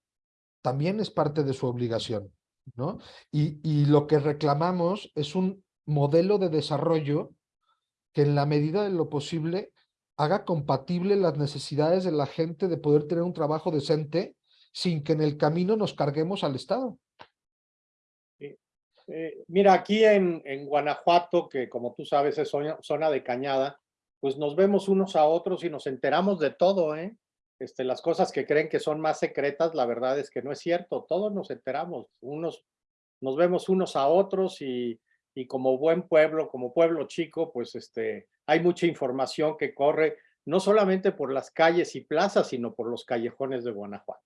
también es parte de su obligación, ¿no? Y lo que reclamamos es un modelo de desarrollo que en la medida de lo posible haga compatible las necesidades de la gente de poder tener un trabajo decente sin que en el camino nos carguemos al Estado. Eh, mira, aquí en, Guanajuato, que como tú sabes es zona, zona de cañada, pues nos vemos unos a otros y nos enteramos de todo, ¿eh? Este, las cosas que creen que son más secretas, la verdad es que no es cierto, todos nos enteramos, unos, nos vemos unos a otros y, y como buen pueblo, como pueblo chico, pues este, hay mucha información que corre, no solamente por las calles y plazas, sino por los callejones de Guanajuato.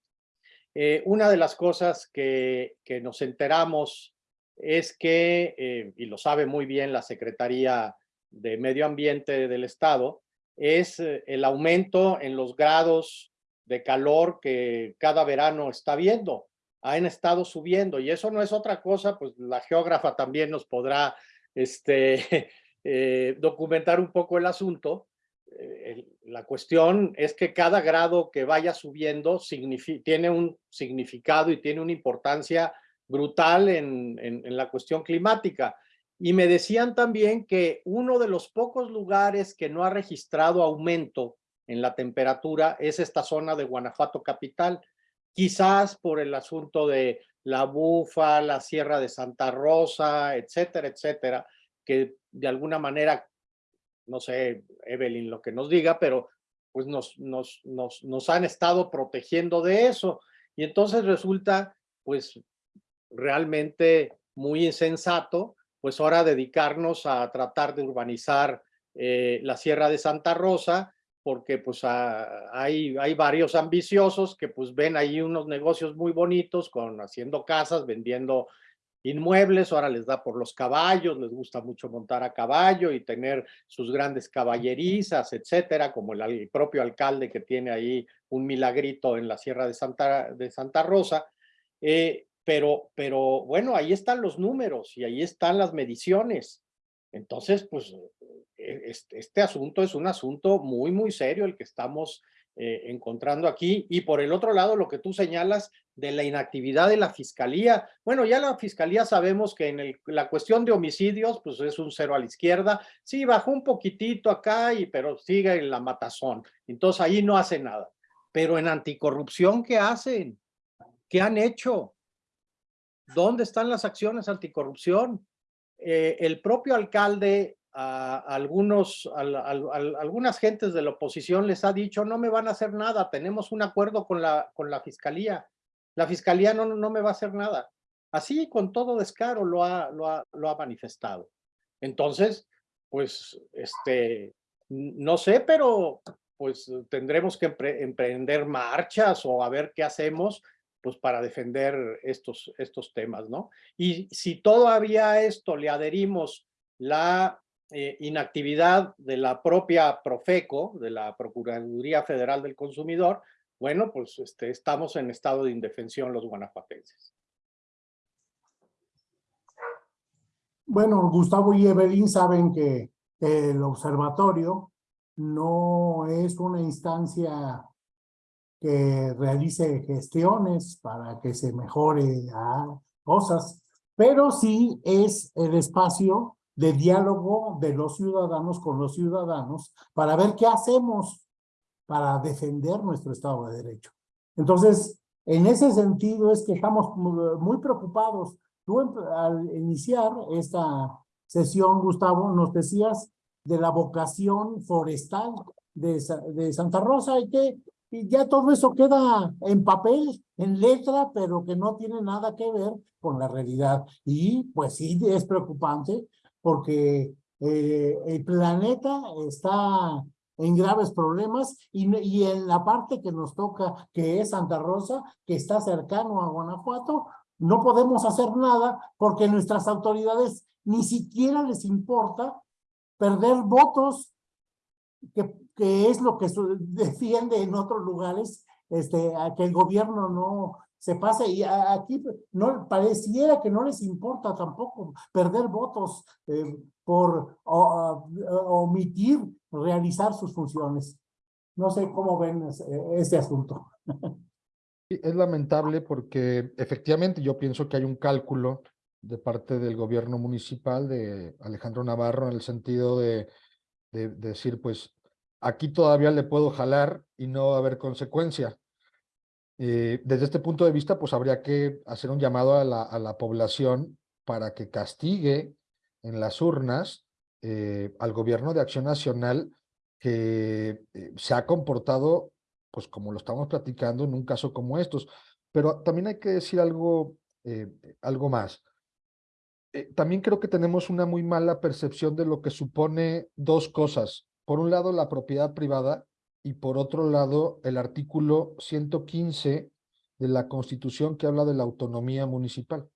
Eh, una de las cosas que, que nos enteramos es que, eh, y lo sabe muy bien la Secretaría de Medio Ambiente del Estado es eh, el aumento en los grados de calor que cada verano está viendo. Han estado subiendo y eso no es otra cosa, pues la geógrafa también nos podrá este, (laughs) eh, documentar un poco el asunto. Eh, la cuestión es que cada grado que vaya subiendo tiene un significado y tiene una importancia brutal en, en la cuestión climática. Y me decían también que uno de los pocos lugares que no ha registrado aumento en la temperatura es esta zona de Guanajuato capital, quizás por el asunto de la bufa, la sierra de Santa Rosa, etcétera, etcétera, que de alguna manera, no sé, Evelyn lo que nos diga, pero pues nos, nos, nos, nos han estado protegiendo de eso. Y entonces resulta, pues, realmente muy insensato pues ahora dedicarnos a tratar de urbanizar eh, la Sierra de Santa Rosa, porque pues hay, hay varios ambiciosos que pues ven ahí unos negocios muy bonitos con haciendo casas, vendiendo inmuebles, ahora les da por los caballos, les gusta mucho montar a caballo y tener sus grandes caballerizas, etcétera, como el, propio alcalde que tiene ahí un milagrito en la Sierra de Santa, de Santa Rosa. Eh, pero, pero bueno, ahí están los números y ahí están las mediciones. Entonces, pues e, este, este asunto es un asunto muy, muy serio el que estamos eh, encontrando aquí. Y por el otro lado, lo que tú señalas de la inactividad de la fiscalía. Bueno, ya la fiscalía sabemos que en la cuestión de homicidios, pues es un cero a la izquierda. Sí, bajó un poquitito acá, y, pero sigue en la matazón. Entonces ahí no hace nada. Pero en anticorrupción, ¿qué hacen? ¿Qué han hecho? ¿Dónde están las acciones anticorrupción? Eh, el propio alcalde, a, algunos, algunas gentes de la oposición les ha dicho, no me van a hacer nada, tenemos un acuerdo con la, con la fiscalía. La fiscalía no, no me va a hacer nada. Así, con todo descaro, lo ha, lo ha, lo ha manifestado. Entonces, pues, este, no sé, pero pues tendremos que emprender marchas o a ver qué hacemos pues para defender estos, estos temas, ¿no? Y si todavía a esto le adherimos la eh, inactividad de la propia Profeco, de la Procuraduría Federal del Consumidor, bueno, pues este, estamos en estado de indefensión los guanajuatenses. Bueno, Gustavo y Evelyn saben que el observatorio no es una instancia que realice gestiones para que se mejore cosas, pero sí es el espacio de diálogo de los ciudadanos con los ciudadanos para ver qué hacemos para defender nuestro Estado de Derecho. Entonces, en ese sentido es que estamos mu- muy preocupados. Tú al iniciar esta sesión, Gustavo, nos decías de la vocación forestal de Santa Rosa y que y ya todo eso queda en papel, en letra, pero que no tiene nada que ver con la realidad. Y pues sí, es preocupante porque eh, el planeta está en graves problemas y, y en la parte que nos toca, que es Santa Rosa, que está cercano a Guanajuato, no podemos hacer nada porque nuestras autoridades ni siquiera les importa perder votos, que, que es lo que (laughs) defiende en otros lugares, este, a que el gobierno no se pase y a- aquí no pareciera que no les importa tampoco perder votos eh, por o- o- omitir realizar sus funciones. No sé cómo ven es- este asunto. (laughs) Es lamentable porque efectivamente yo pienso que hay un cálculo de parte del gobierno municipal de Alejandro Navarro en el sentido de, de- de decir, pues aquí todavía le puedo jalar y no va a haber consecuencia. Eh, desde este punto de vista, pues habría que hacer un llamado a la, población para que castigue en las urnas eh, al gobierno de Acción Nacional que eh, se ha comportado, pues como lo estamos platicando en un caso como estos. Pero también hay que decir algo, algo más. También creo que tenemos una muy mala percepción de lo que supone dos cosas. Por un lado, la propiedad privada y por otro lado, el artículo 115 de la Constitución que habla de la autonomía municipal.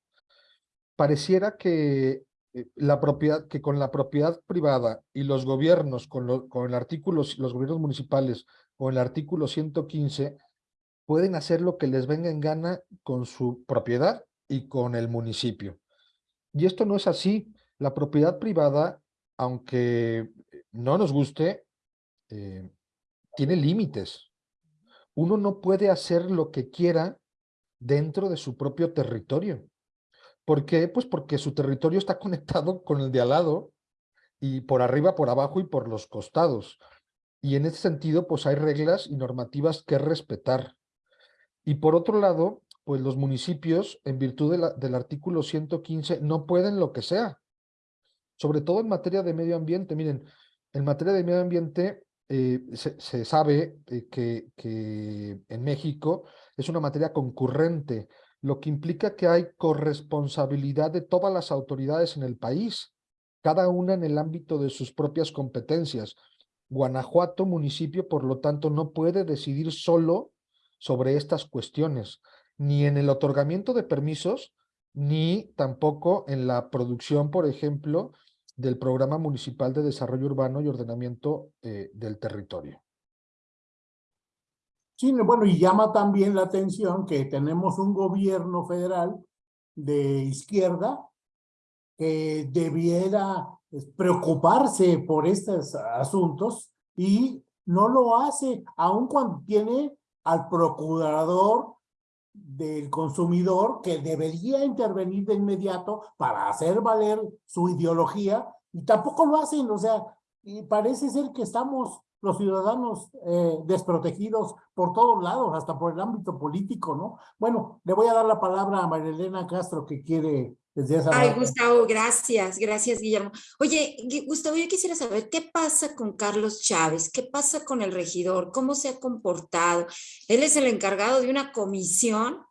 Pareciera que eh, la propiedad, que con la propiedad privada y los gobiernos, con, con el artículo, los gobiernos municipales, con el artículo 115, pueden hacer lo que les venga en gana con su propiedad y con el municipio. Y esto no es así. La propiedad privada, aunque no nos guste, eh, tiene límites. Uno no puede hacer lo que quiera dentro de su propio territorio. ¿Por qué? Pues porque su territorio está (laughs) conectado con el de al lado y por arriba, por abajo y por los costados. Y en ese sentido, pues hay reglas y normativas que respetar. Y por otro lado, pues los municipios, en virtud del artículo 115, no pueden lo que sea. Sobre todo en materia de medio ambiente. Miren, en materia de medio ambiente, eh, se, sabe eh, que, que en México es una materia concurrente, lo que implica que hay corresponsabilidad de todas las autoridades en el país, cada una en el ámbito de sus propias competencias. Guanajuato, municipio, por lo tanto, no puede decidir solo sobre estas cuestiones, ni en el otorgamiento de permisos, ni tampoco en la producción, por ejemplo, del Programa Municipal de Desarrollo Urbano y Ordenamiento eh, del Territorio. Sí, bueno, y llama también la atención que tenemos un gobierno federal de izquierda que debiera pues, preocuparse por estos asuntos y no lo hace, aun cuando tiene al procurador del consumidor que debería intervenir de inmediato para hacer valer su ideología y tampoco lo hacen, o sea, y parece ser que estamos los ciudadanos eh, desprotegidos por todos lados, hasta por el ámbito político, ¿no? Bueno, le voy a dar la palabra a María Elena Castro que quiere Ay. Gustavo, gracias, gracias, Guillermo. Oye, Gustavo, yo quisiera saber qué pasa con Carlos Chávez, qué pasa con el regidor, cómo se ha comportado. Él es el encargado de una comisión,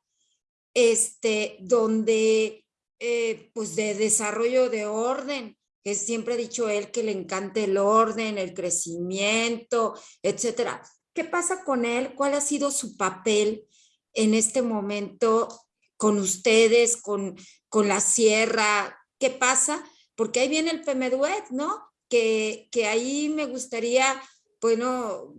este, donde, eh, pues, de desarrollo de orden, que siempre ha dicho él que le encanta el orden, el crecimiento, etcétera. ¿Qué pasa con él? ¿Cuál ha sido su papel en este momento con ustedes, con, con la sierra? ¿Qué pasa? Porque ahí viene el PMDUET, ¿no? Que, que ahí me gustaría, bueno,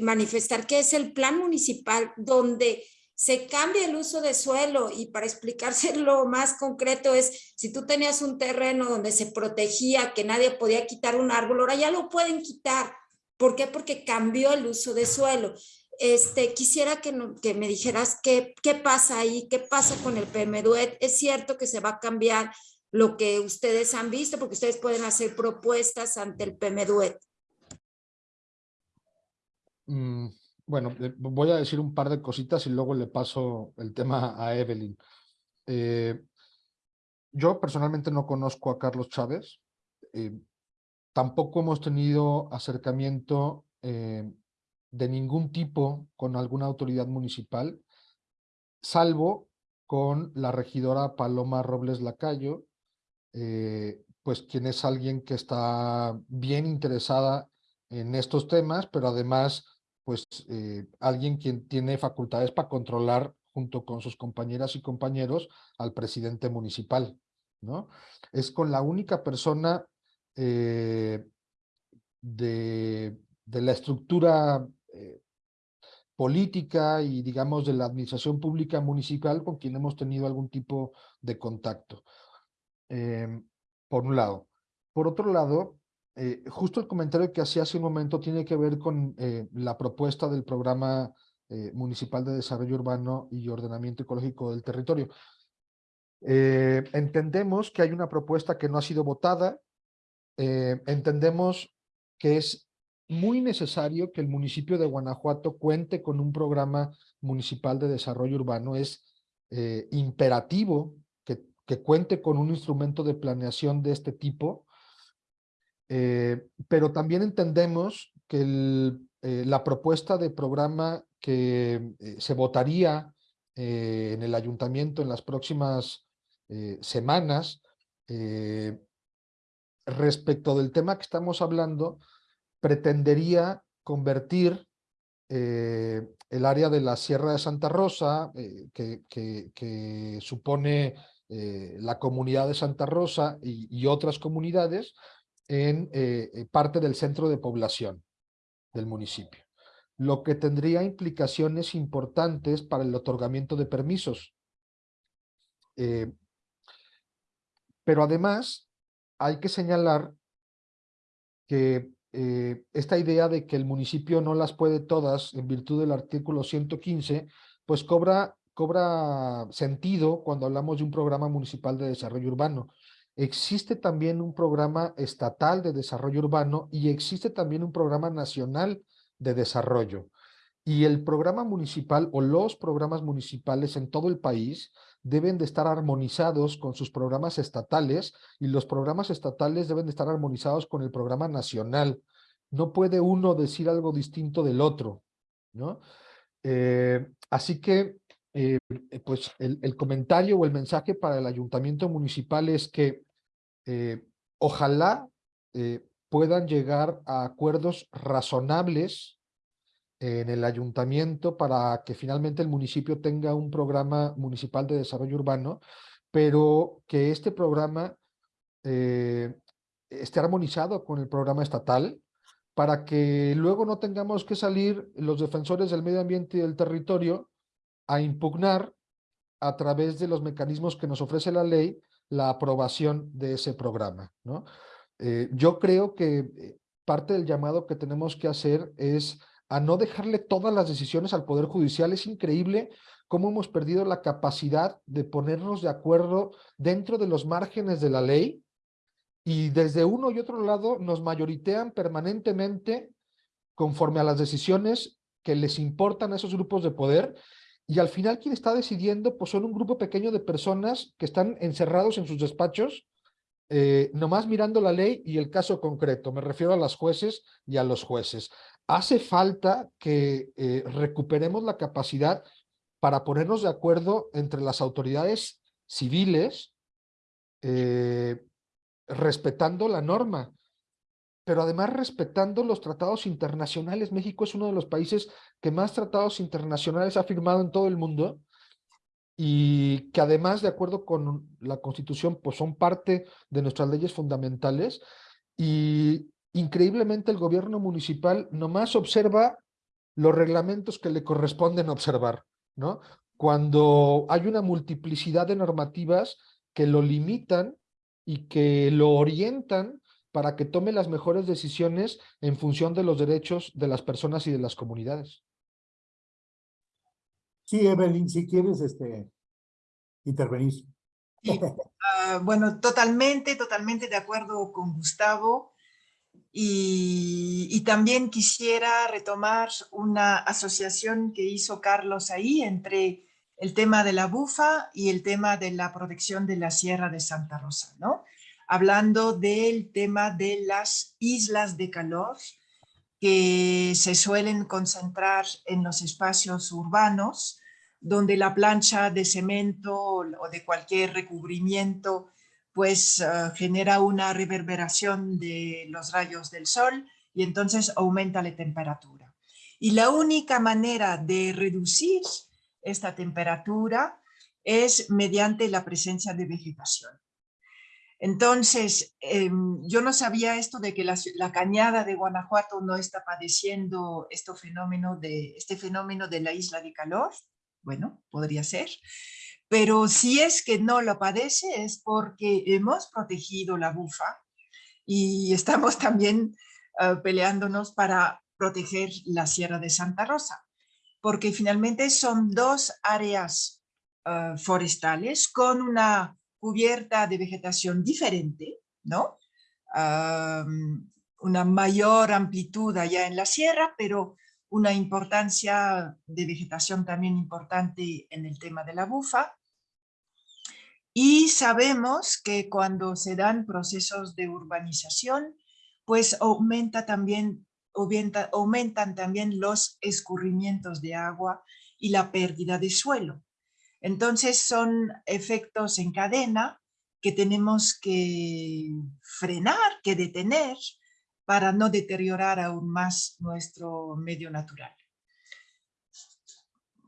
manifestar que es el plan municipal donde se cambia el uso de suelo y para explicárselo (laughs) más concreto es, si tú tenías un terreno donde se protegía, que nadie podía quitar un árbol, ahora ya lo pueden quitar. ¿Por qué? Porque cambió el uso de suelo. Este, quisiera que, no- que me dijeras qué, qué pasa ahí, qué pasa con el PMDUET. Es cierto que se va a cambiar lo que ustedes han visto, porque ustedes pueden hacer propuestas ante el PMDUET. Mm, bueno, eh, voy a decir un par de cositas y luego le paso el tema a Evelyn. Eh, yo personalmente no conozco a Carlos Chávez. eh, tampoco hemos tenido acercamiento de ningún tipo con alguna autoridad municipal, salvo con la regidora Paloma Robles Lacayo, eh, pues quien es alguien que está bien interesada en estos temas, pero además, pues eh, alguien quien tiene facultades para controlar junto con sus compañeras y compañeros al presidente municipal, ¿no? Es con la única persona eh, de, de la estructura eh, política y digamos de la administración pública municipal con quien hemos tenido algún tipo de contacto. Em, por un lado. Por otro lado, eh, justo el comentario que hacía hace un momento tiene que ver con eh, la propuesta del Programa eh, Municipal de Desarrollo Urbano y Ordenamiento Ecológico del Territorio. Eh, entendemos que hay una propuesta que no ha sido votada, eh, entendemos que es muy necesario que el municipio de Guanajuato cuente con un programa municipal de desarrollo urbano, es eh, imperativo que, que cuente con un instrumento de planeación de este tipo, eh, pero también entendemos que eh, la propuesta de programa que se votaría en el ayuntamiento en las próximas semanas respecto del tema que estamos hablando, pretendería convertir eh, el área de la Sierra de Santa Rosa, eh, que, supone eh, la comunidad de Santa Rosa y, otras comunidades, en parte del centro de población del municipio, lo que tendría implicaciones importantes para el otorgamiento de permisos. Pero además, hay que señalar que eh, esta idea de que el municipio no las puede todas en virtud del artículo 115, pues cobra, cobra sentido cuando hablamos de un programa municipal de desarrollo urbano. Existe también un programa estatal de desarrollo urbano y existe también un programa nacional de desarrollo. Y el programa municipal o los programas municipales en todo el país deben de estar armonizados con sus programas estatales y los programas estatales deben de estar armonizados con el programa nacional. No puede uno decir algo distinto del otro, ¿no? Eh, así que, eh, pues, el, comentario o el mensaje para el ayuntamiento municipal es que eh, ojalá puedan llegar a acuerdos razonables en el ayuntamiento para que finalmente el municipio tenga un programa municipal de desarrollo urbano, pero que este programa eh, esté armonizado con el programa estatal para que luego no tengamos que salir los defensores del medio ambiente y del territorio a impugnar a través de los mecanismos que nos ofrece la ley la aprobación de ese programa. ¿no? Eh, yo creo que parte del llamado que tenemos que hacer es a no dejarle todas las decisiones al Poder Judicial. Es increíble cómo hemos perdido la capacidad de ponernos de acuerdo dentro de los márgenes de la ley y desde uno y otro lado nos mayoritean permanentemente conforme a las decisiones que les importan a esos grupos de poder y al final quien está decidiendo pues son un grupo pequeño de personas que están encerrados en sus despachos eh, nomás mirando la ley y el caso concreto, me refiero a las jueces y a los jueces. Hace falta que eh, recuperemos la capacidad para ponernos de acuerdo entre las autoridades civiles, eh, respetando la norma, pero además respetando los tratados internacionales. México es uno de los países que más tratados internacionales ha firmado en todo el mundo y que además, de acuerdo con la Constitución, pues son parte de nuestras leyes fundamentales y increíblemente el gobierno municipal nomás observa los reglamentos que le corresponden observar, ¿no? Cuando hay una multiplicidad de normativas que lo limitan y que lo orientan para que tome las mejores decisiones en función de los derechos de las personas y de las comunidades. Sí, Evelyn, si quieres este, intervenir. Sí, uh, (laughs) bueno, totalmente, totalmente de acuerdo con Gustavo. Y, también quisiera retomar una asociación que hizo Carlos ahí entre el tema de la bufa y el tema de la protección de la Sierra de Santa Rosa, ¿no? Hablando del tema de las islas de calor que se suelen concentrar en los espacios urbanos, donde la plancha de cemento o de cualquier recubrimiento pues uh, genera una reverberación de los rayos del sol y entonces aumenta la temperatura. Y la única manera de reducir esta temperatura es mediante la presencia de vegetación. Entonces, eh, yo no sabía esto de que la, la, cañada de Guanajuato no está padeciendo este fenómeno, de, este fenómeno de la isla de calor. Bueno, podría ser. Pero si es que no lo padece es porque hemos protegido la bufa y estamos también uh, peleándonos para proteger la Sierra de Santa Rosa, porque finalmente son dos áreas uh, forestales con una cubierta de vegetación diferente, ¿no? Um, una mayor amplitud allá en la sierra, pero una importancia de vegetación también importante en el tema de la bufa. Y sabemos que cuando se dan procesos de urbanización, pues aumenta también, aumenta, aumentan también los escurrimientos de agua y la pérdida de suelo. Entonces son efectos en cadena que tenemos que frenar, que detener, para no deteriorar aún más nuestro medio natural.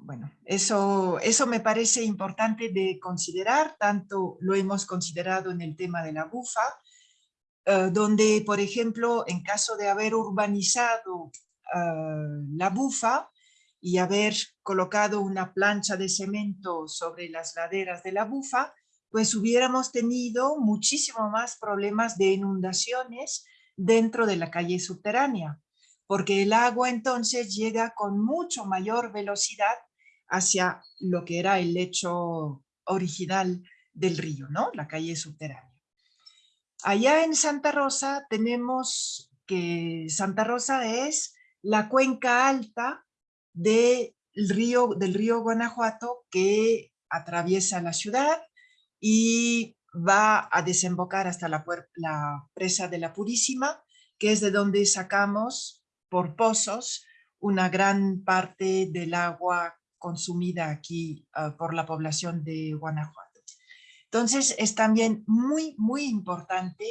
Bueno, eso, eso me parece importante de considerar, tanto lo hemos considerado en el tema de la bufa, uh, donde, por ejemplo, en caso de haber urbanizado uh, la bufa y haber colocado una plancha de cemento sobre las laderas de la bufa, pues hubiéramos tenido muchísimo más problemas de inundaciones dentro de la calle subterránea, porque el agua entonces llega con mucho mayor velocidad hacia lo que era el lecho original del río, ¿no? La calle subterránea. Allá en Santa Rosa tenemos que Santa Rosa es la cuenca alta del río, del río Guanajuato que atraviesa la ciudad y va a desembocar hasta la, la, presa de la Purísima, que es de donde sacamos por pozos una gran parte del agua consumida aquí uh, por la población de Guanajuato. Entonces es también muy, muy importante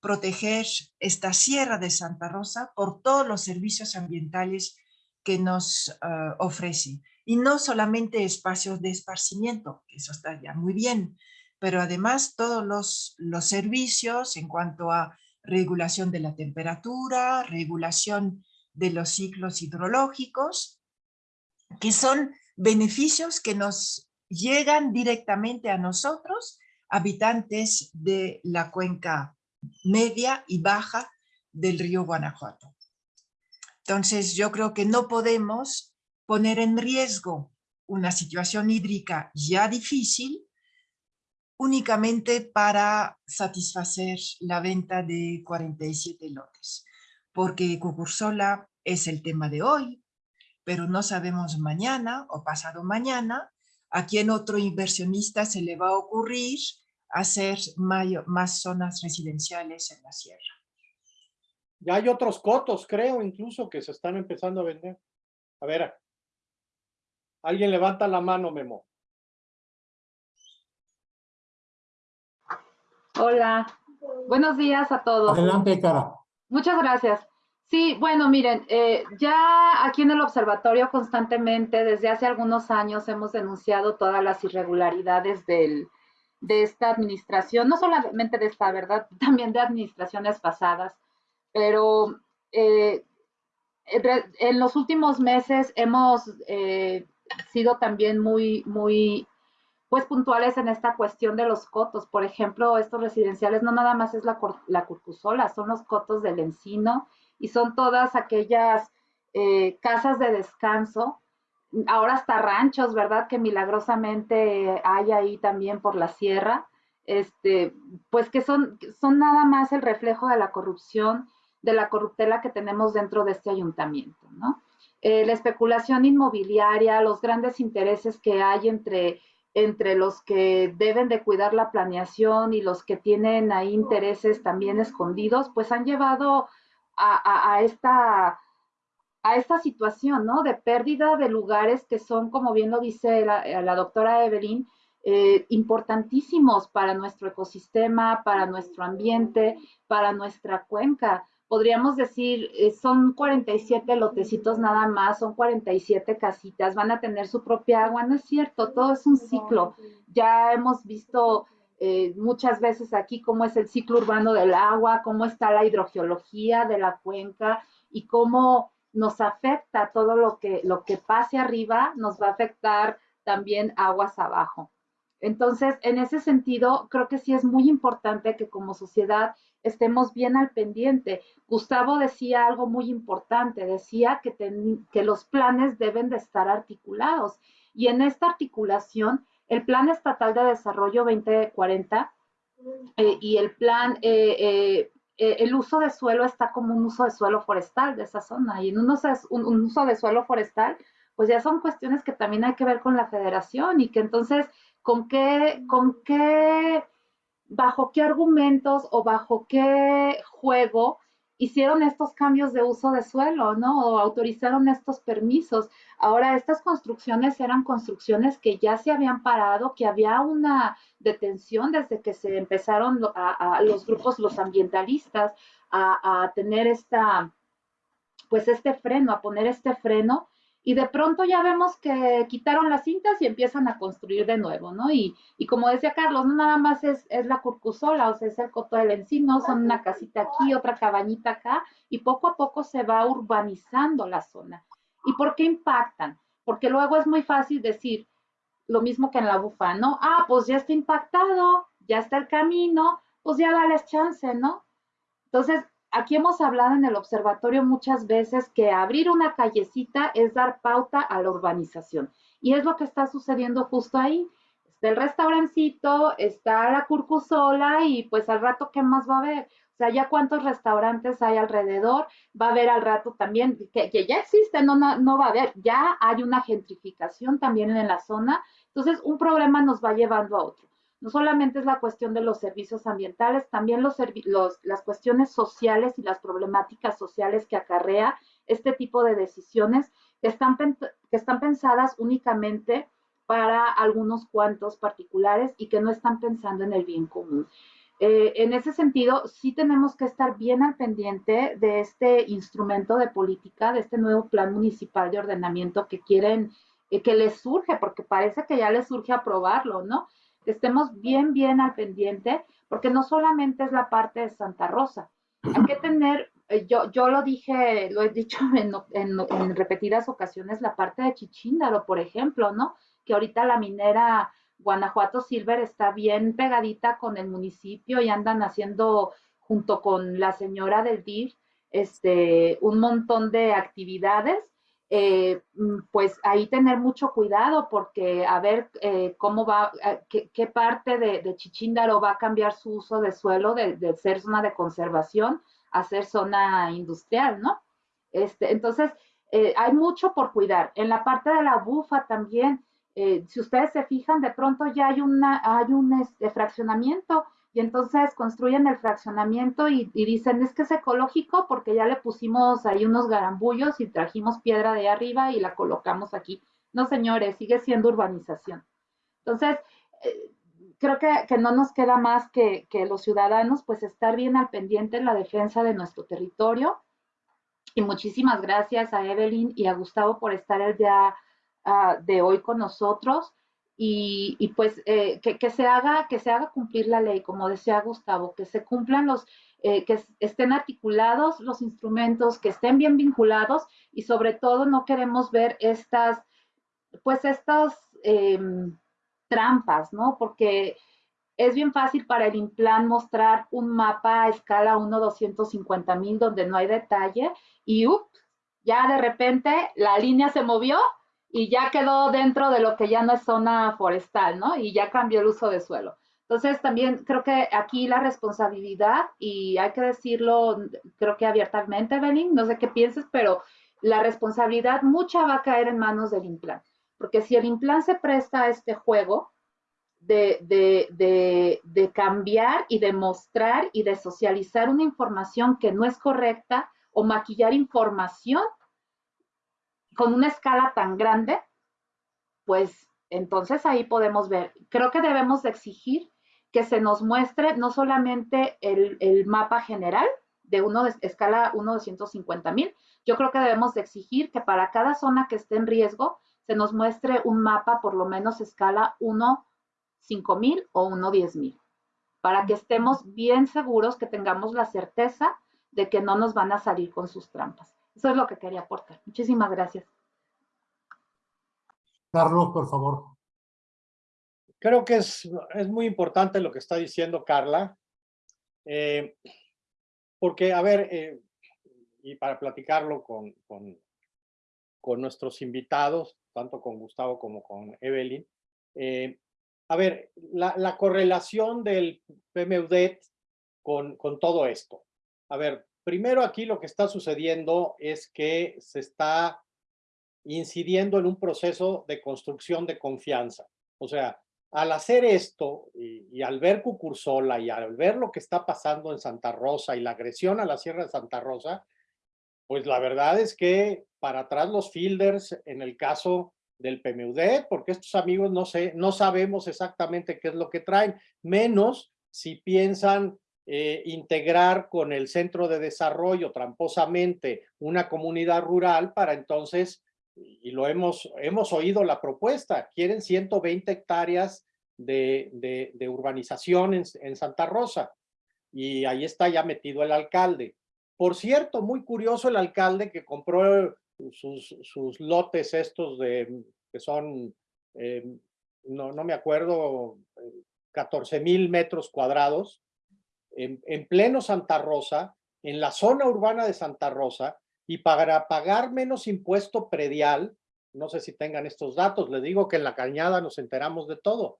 proteger esta Sierra de Santa Rosa por todos los servicios ambientales que nos uh, ofrece. Y no solamente espacios de esparcimiento, que eso está ya muy bien, pero además todos los, los servicios en cuanto a regulación de la temperatura, regulación de los ciclos hidrológicos, que son beneficios que nos llegan directamente a nosotros, habitantes de la cuenca media y baja del río Guanajuato. Entonces yo creo que no podemos poner en riesgo una situación hídrica ya difícil únicamente para satisfacer la venta de 47 lotes, porque Cucursola es el tema de hoy, pero no sabemos mañana o pasado mañana a quién otro inversionista se le va a ocurrir hacer más zonas residenciales en la sierra. Ya hay otros cotos, creo, incluso, que se están empezando a vender. A ver, alguien levanta la mano, Memo. Hola, buenos días a todos. Adelante, Cara. Muchas gracias. Sí, bueno, miren, eh, ya aquí en el observatorio constantemente, desde hace algunos años, hemos denunciado todas las irregularidades del, de esta administración, no solamente de esta, ¿verdad? (laughs) También de administraciones pasadas, pero eh, en los últimos meses hemos eh, sido también muy, muy pues puntuales en esta cuestión de los cotos. Por ejemplo, estos residenciales no nada más es la, la curcusola, son los cotos del encino y son todas aquellas eh, casas de descanso, ahora hasta ranchos, ¿verdad? Que milagrosamente hay ahí también por la sierra, este, pues que son, son nada más el reflejo de la corrupción de la corruptela que tenemos dentro de este ayuntamiento, ¿no? Eh, la especulación inmobiliaria, los grandes intereses que hay entre, entre los que deben de cuidar la planeación y los que tienen ahí intereses también escondidos, pues han llevado a, esta a esta situación, ¿no? De pérdida de lugares que son, como bien lo dice la, doctora Evelyn, eh, importantísimos para nuestro ecosistema, para nuestro ambiente, para nuestra cuenca podríamos decir, eh, son 47 lotecitos nada más, son 47 casitas, van a tener su propia agua, no es cierto, todo es un ciclo. Ya hemos visto eh, muchas veces aquí cómo es el ciclo urbano del agua, cómo está la hidrogeología de la cuenca y cómo nos afecta todo lo que, lo que pase arriba, nos va a afectar también aguas abajo. Entonces, en ese sentido, creo que sí es muy importante que como sociedad estemos bien al pendiente. Gustavo decía algo muy importante, decía que, que los planes deben de estar articulados. Y en esta articulación, el Plan Estatal de Desarrollo 2040 eh, y el plan, eh, eh, el uso de suelo está como un uso de suelo forestal de esa zona. Y en un uso, un uso de suelo forestal, pues ya son cuestiones que también hay que ver con la federación y que entonces, ¿con qué, con qué bajo qué argumentos o bajo qué juego hicieron estos cambios de uso de suelo, ¿no? O autorizaron estos permisos. Ahora, estas construcciones eran construcciones que ya se habían parado, que había una detención desde que se empezaron los grupos, los ambientalistas, a, a tener esta, pues este freno, a poner este freno y de pronto ya vemos que quitaron las cintas y empiezan a construir de nuevo, ¿no? Y, como decía Carlos, no nada más es, la curcusola, o sea, es el coto del encino, son una casita aquí, otra cabañita acá, y poco a poco se va urbanizando la zona. ¿Y por qué impactan? Porque luego es muy fácil decir lo mismo que en la bufa, ¿no? Ah, pues ya está impactado, ya está el camino, pues ya dale chance, ¿no? Entonces, aquí hemos hablado en el observatorio muchas veces que abrir una callecita es dar pauta a la urbanización. Y es lo que está sucediendo justo ahí. Está el restaurancito, está la curcusola y pues al rato, ¿qué más va a haber? O sea, ya cuántos restaurantes hay alrededor, va a haber al rato también, que, ya existe, no, no, va a haber, ya hay una gentrificación también en la zona. Entonces, un problema nos va llevando a otro no solamente es la cuestión de los servicios ambientales, también los, las cuestiones sociales y las problemáticas sociales que acarrea este tipo de decisiones que están, que están pensadas únicamente para algunos cuantos particulares y que no están pensando en el bien común. Eh, en ese sentido, sí tenemos que estar bien al pendiente de este instrumento de política, de este nuevo plan municipal de ordenamiento que quieren, eh, que les surge, porque parece que ya les surge aprobarlo, ¿no? Estemos bien, bien al pendiente, porque no solamente es la parte de Santa Rosa. Hay que tener, eh, yo, yo lo dije, lo he dicho (laughs) en, repetidas ocasiones, la parte de Chichíndaro, por ejemplo, ¿no? Que ahorita la minera Guanajuato Silver está bien pegadita con el municipio y andan haciendo, junto con la señora del DIF, este, un montón de actividades eh, mm, pues ahí tener mucho cuidado porque a ver eh, cómo va, eh, qué, parte de, Chichíndaro va a cambiar su uso de suelo de, ser zona de conservación a ser zona industrial, ¿no? Este, entonces, hay mucho por cuidar. En la parte de la bufa también, si ustedes se fijan, de pronto ya hay, una, hay un este, fraccionamiento y entonces construyen el fraccionamiento y, dicen, es que es ecológico porque ya le pusimos ahí unos garambullos y trajimos piedra de arriba y la colocamos aquí. No, señores, sigue siendo urbanización. Entonces, eh, creo que, no nos queda más que, los ciudadanos, pues estar bien al pendiente en la defensa de nuestro territorio. Y muchísimas gracias a Evelyn y a Gustavo por estar el día ah, de hoy con nosotros y, pues eh, que, se haga, que se haga cumplir la ley, como decía Gustavo, que se cumplan los, eh, que estén articulados los instrumentos, que estén bien vinculados y sobre todo no queremos ver estas, pues estas em, trampas, ¿no? Porque es bien fácil para el Implan mostrar un mapa a escala 1 250 mil donde no hay detalle y ya de repente la línea se movió y ya quedó dentro de lo que ya no es zona forestal, ¿no? Y ya cambió el uso de suelo. Entonces, también creo que aquí la responsabilidad, y hay que decirlo, creo que abiertamente, Belín, no sé qué pienses, pero la responsabilidad mucha va a caer en manos del implant. Porque si el implant se presta a este juego de, de, de, de cambiar y de mostrar y de socializar una información que no es correcta o maquillar información con una escala tan grande, pues entonces ahí podemos ver. Creo que debemos de exigir que se nos muestre no solamente el, mapa general de uno de escala 1 de 150 mil, yo creo que debemos de exigir que para cada zona que esté en riesgo se nos muestre un mapa por lo menos escala 1 5 mil o 1 10 mil, para que estemos bien seguros que tengamos la certeza de que no nos van a salir con sus trampas. Eso es lo que quería aportar. Muchísimas gracias. Carlos, por favor. Creo que es, es muy importante lo que está diciendo Carla, eh, porque, a ver, eh, y para platicarlo con, con, con, nuestros invitados, tanto con Gustavo como con Evelyn, eh, a ver, la, la, correlación del PMUDET con, con todo esto. A ver, primero aquí lo que está sucediendo es que se está incidiendo en un proceso de construcción de confianza. O sea, al hacer esto y, al ver Cucursola y al ver lo que está pasando en Santa Rosa y la agresión a la Sierra de Santa Rosa, pues la verdad es que para atrás los fielders en el caso del PMUD, porque estos amigos no, sé, no sabemos exactamente qué es lo que traen, menos si piensan eh, integrar con el centro de desarrollo tramposamente una comunidad rural para entonces, y lo hemos, hemos oído la propuesta, quieren 120 hectáreas de, de, urbanización en, en Santa Rosa. Y ahí está ya metido el alcalde. Por cierto, muy curioso el alcalde que compró sus, sus lotes estos de, que son, eh, no, no me acuerdo, 14 mil metros cuadrados, en, en pleno Santa Rosa, en la zona urbana de Santa Rosa, y para pagar menos impuesto predial, no sé si tengan estos datos, les digo que en la cañada nos enteramos de todo,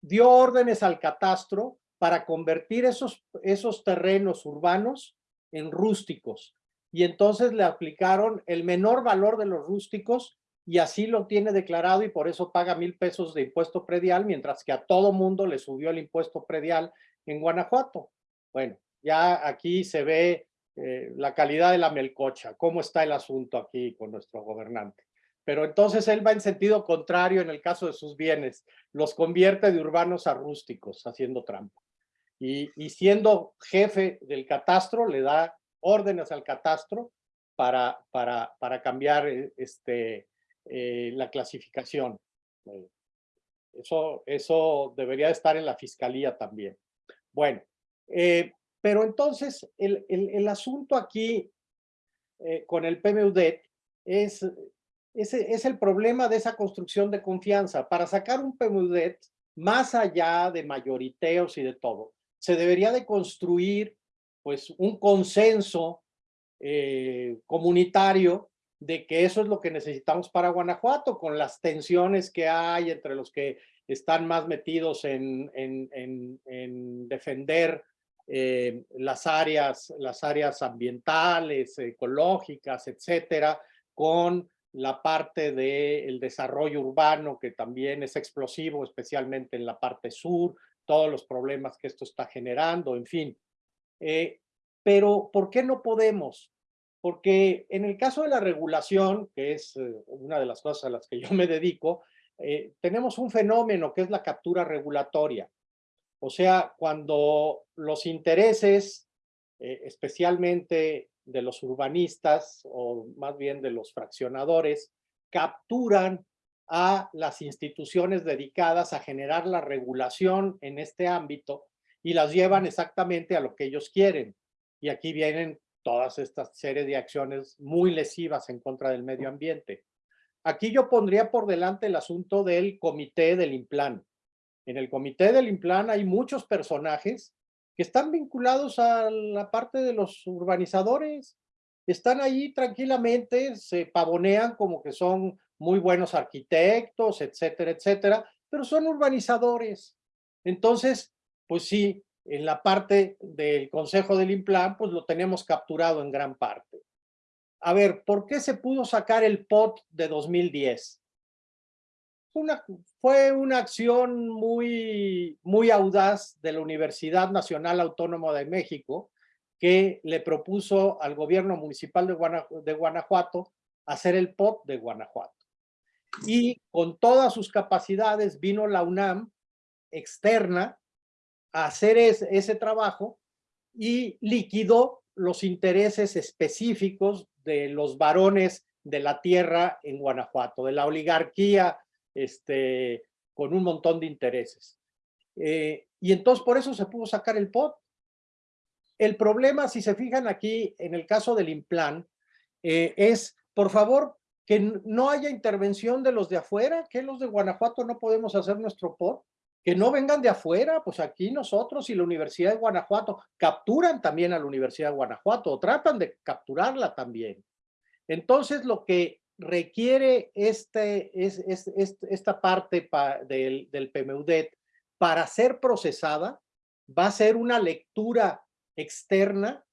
dio órdenes al catastro para convertir esos, esos terrenos urbanos en rústicos. Y entonces le aplicaron el menor valor de los rústicos y así lo tiene declarado y por eso paga mil pesos de impuesto predial, mientras que a todo mundo le subió el impuesto predial en Guanajuato. Bueno, ya aquí se ve eh, la calidad de la melcocha, cómo está el asunto aquí con nuestro gobernante. Pero entonces él va en sentido contrario en el caso de sus bienes, los convierte de urbanos a rústicos, haciendo trampa. Y, siendo jefe del catastro, le da órdenes al catastro para, para, para cambiar eh, este, eh, la clasificación. Eso, eso debería estar en la fiscalía también. Bueno, eh, pero entonces el, el, asunto aquí eh, con el PMUDET es, es, es, el problema de esa construcción de confianza. Para sacar un PMUDET, más allá de mayoriteos y de todo, se debería de construir pues un consenso eh, comunitario de que eso es lo que necesitamos para Guanajuato, con las tensiones que hay entre los que están más metidos en, en, en, en defender eh, las, áreas, las áreas ambientales, ecológicas, etcétera, con la parte del desarrollo urbano, que también es explosivo, especialmente en la parte sur, todos los problemas que esto está generando, en fin. Eh, pero, ¿por qué no podemos? Porque en el caso de la regulación, que es eh, una de las cosas a las que yo me dedico, eh, tenemos un fenómeno que es la captura regulatoria. O sea, cuando los intereses, eh, especialmente de los urbanistas o más bien de los fraccionadores, capturan a las instituciones dedicadas a generar la regulación en este ámbito y las llevan exactamente a lo que ellos quieren. Y aquí vienen todas estas series de acciones muy lesivas en contra del medio ambiente. Aquí yo pondría por delante el asunto del comité del Implan. En el comité del Implan hay muchos personajes que están vinculados a la parte de los urbanizadores. Están ahí tranquilamente, se pavonean como que son muy buenos arquitectos, etcétera, etcétera, pero son urbanizadores. Entonces, pues sí, en la parte del Consejo del Implan, pues lo tenemos capturado en gran parte. A ver, ¿por qué se pudo sacar el POT de 2010? Una, fue una acción muy, muy audaz de la Universidad Nacional Autónoma de México que le propuso al gobierno municipal de, de Guanajuato hacer el POT de Guanajuato. Y con todas sus capacidades vino la UNAM externa a hacer ese trabajo y liquidó los intereses específicos de los varones de la tierra en Guanajuato, de la oligarquía este, con un montón de intereses. Eh, y entonces por eso se pudo sacar el POT. El problema, si se fijan aquí en el caso del Implan, eh, es, por favor, que no haya intervención de los de afuera, que los de Guanajuato no podemos hacer nuestro POT, que no vengan de afuera, pues aquí nosotros y la Universidad de Guanajuato capturan también a la Universidad de Guanajuato, o tratan de capturarla también. Entonces lo que requiere este, es, esta parte del, del PMUDET para ser procesada va a ser una lectura externa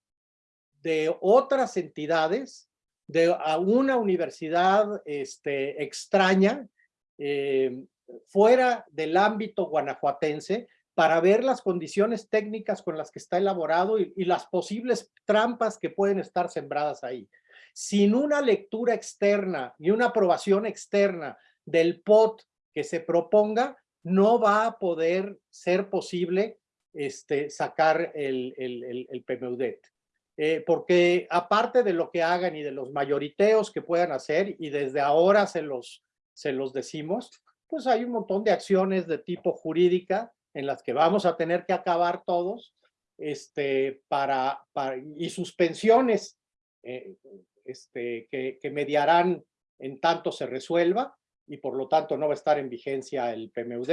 de otras entidades, de a una universidad este, extraña, eh, fuera del ámbito guanajuatense, para ver las condiciones técnicas con las que está elaborado y, las posibles trampas que pueden estar sembradas ahí sin una lectura externa y una aprobación externa del POT que se proponga, no va a poder ser posible este, sacar el, el, el, PMUDET. Eh, porque aparte de lo que hagan y de los mayoriteos que puedan hacer, y desde ahora se los, se los decimos, pues hay un montón de acciones de tipo jurídica en las que vamos a tener que acabar todos, este, para, para y suspensiones eh, este, que, mediarán en tanto se resuelva y por lo tanto no va a estar en vigencia el PMUD,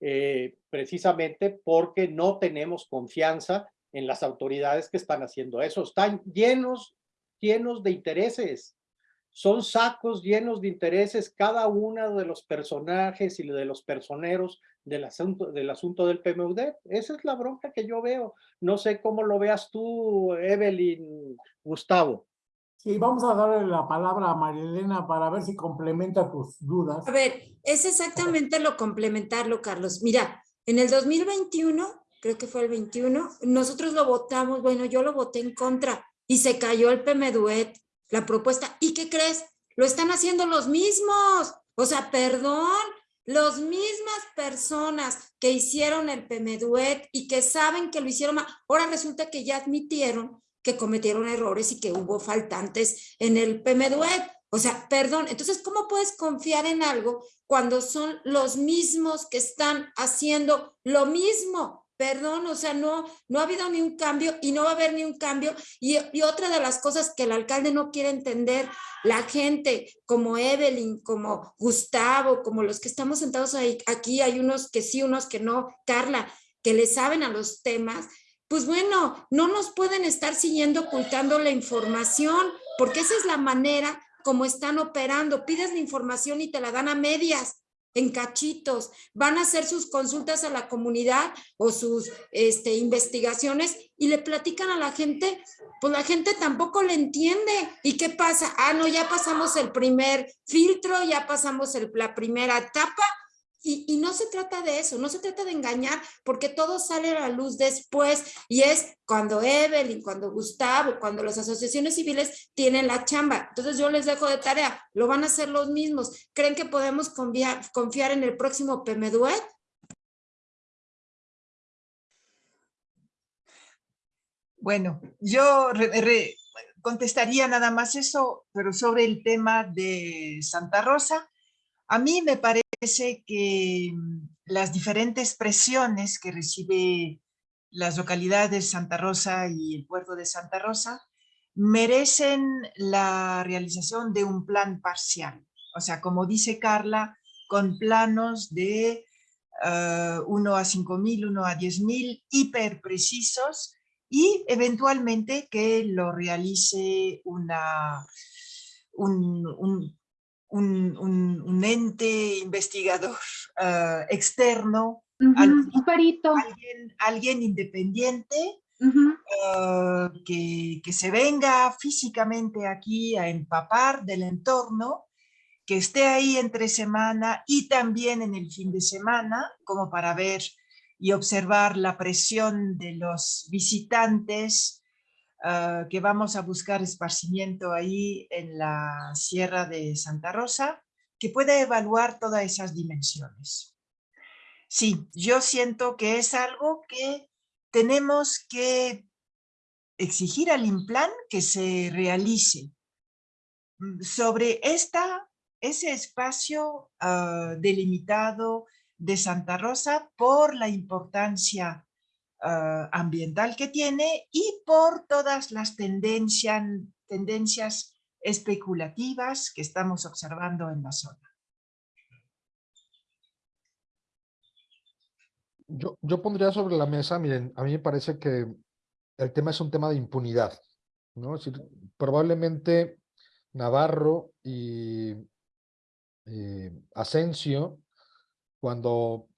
eh, precisamente porque no tenemos confianza en las autoridades que están haciendo eso. Están llenos, llenos de intereses. Son sacos llenos de intereses cada uno de los personajes y de los personeros del asunto, del asunto del PMUD. Esa es la bronca que yo veo. No sé cómo lo veas tú, Evelyn, Gustavo. Sí, vamos a darle la palabra a Marilena para ver si complementa tus dudas. A ver, es exactamente lo complementarlo, Carlos. Mira, en el 2021, creo que fue el 21, nosotros lo votamos, bueno, yo lo voté en contra y se cayó el PMDUET, la propuesta. ¿Y qué crees? Lo están haciendo los mismos. O sea, perdón, las mismas personas que hicieron el PMDUET y que saben que lo hicieron mal, ahora resulta que ya admitieron que cometieron errores y que hubo faltantes en el PMDUET. O sea, perdón, entonces, ¿cómo puedes confiar en algo cuando son los mismos que están haciendo lo mismo? Perdón, o sea, no, no ha habido ni un cambio y no va a haber ni un cambio. Y, y otra de las cosas que el alcalde no quiere entender, la gente como Evelyn, como Gustavo, como los que estamos sentados ahí, aquí, hay unos que sí, unos que no, Carla, que le saben a los temas, pues bueno, no nos pueden estar siguiendo ocultando la información, porque esa es la manera como están operando. Pides la información y te la dan a medias, en cachitos. Van a hacer sus consultas a la comunidad o sus este, investigaciones y le platican a la gente, pues la gente tampoco le entiende. ¿Y qué pasa? Ah, no, ya pasamos el primer filtro, ya pasamos el, la primera etapa y, no se trata de eso, no se trata de engañar, porque todo sale a la luz después y es cuando Evelyn, cuando Gustavo, cuando las asociaciones civiles tienen la chamba. Entonces yo les dejo de tarea, lo van a hacer los mismos. ¿Creen que podemos confiar, confiar en el próximo PMDUET? Bueno, yo contestaría nada más eso, pero sobre el tema de Santa Rosa, a mí me parece que mm, las diferentes presiones que recibe las localidades Santa Rosa y el puerto de Santa Rosa merecen la realización de un plan parcial. O sea, como dice Carla, con planos de 1 ah, a 5.000, 1 a 10.000, hiper precisos y eventualmente que lo realice una, un, un, ente investigador (laughs) ah, externo Un perito. alguien, alguien independiente ah, que, que se venga físicamente aquí a empapar del entorno, que esté ahí entre semana y también en el fin de semana, como para ver y observar la presión de los visitantes ah, que vamos a buscar esparcimiento ahí en la Sierra de Santa Rosa, que pueda evaluar todas esas dimensiones. Sí, yo siento que es algo que tenemos que exigir al INPLAN que se realice mm, sobre esta, ese espacio ah, delimitado de Santa Rosa por la importancia ah, ambiental que tiene y por todas las tendencias, especulativas que estamos observando en la zona. Yo, yo pondría sobre la mesa, miren, a mí me parece que el tema es un tema de impunidad, ¿no? Es decir, probablemente Navarro y eh, Asensio, cuando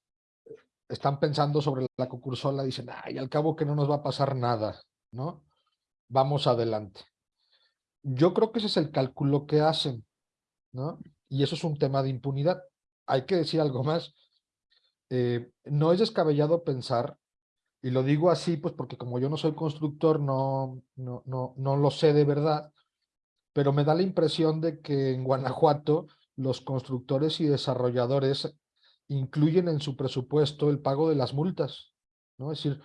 están pensando sobre la concursola, dicen, ay, al cabo que no nos va a pasar nada, ¿no? Vamos adelante. Yo creo que ese es el cálculo que hacen, ¿no? Y eso es un tema de impunidad. Hay que decir algo más. Eh, no es descabellado pensar, y lo digo así, pues porque como yo no soy constructor, no, no, no, no lo sé de verdad, pero me da la impresión de que en Guanajuato los constructores y desarrolladores incluyen en su presupuesto el pago de las multas, ¿no? Es decir,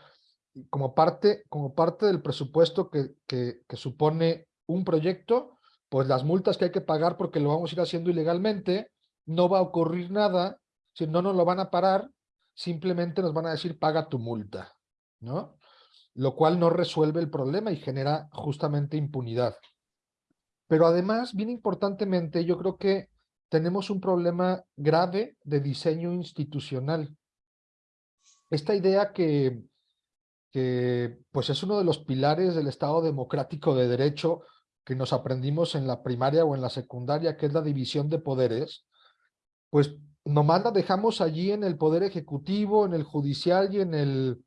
como parte, como parte del presupuesto que, que, supone un proyecto, pues las multas que hay que pagar porque lo vamos a ir haciendo ilegalmente, no va a ocurrir nada, si no nos lo van a parar, simplemente nos van a decir paga tu multa, ¿no? Lo cual no resuelve el problema y genera justamente impunidad. Pero además, bien importantemente, yo creo que tenemos un problema grave de diseño institucional. Esta idea que, pues es uno de los pilares del Estado democrático de derecho que nos aprendimos en la primaria o en la secundaria, que es la división de poderes, pues nomás la dejamos allí en el poder ejecutivo, en el judicial y en el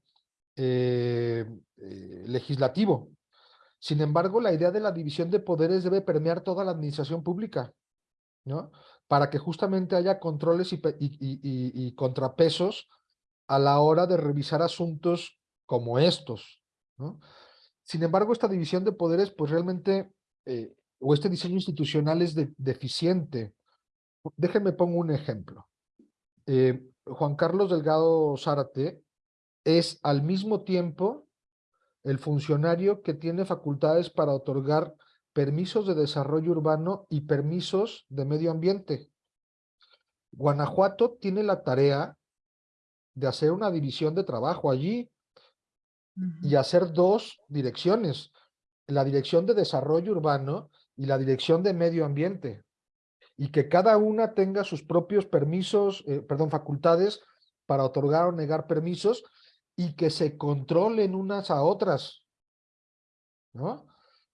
eh, eh, legislativo. Sin embargo, la idea de la división de poderes debe permear toda la administración pública, ¿no? Para que justamente haya controles y, contrapesos a la hora de revisar asuntos como estos. Sin embargo, esta división de poderes, pues realmente, eh, o este diseño institucional es de, deficiente. Déjenme pongo un ejemplo. Eh, Juan Carlos Delgado Zárate es al mismo tiempo el funcionario que tiene facultades para otorgar permisos de desarrollo urbano y permisos de medio ambiente. Guanajuato tiene la tarea de hacer una división de trabajo allí uh -huh. y hacer dos direcciones, la dirección de desarrollo urbano y la dirección de medio ambiente, y que cada una tenga sus propios permisos, eh, perdón, facultades para otorgar o negar permisos y que se controlen unas a otras, ¿no?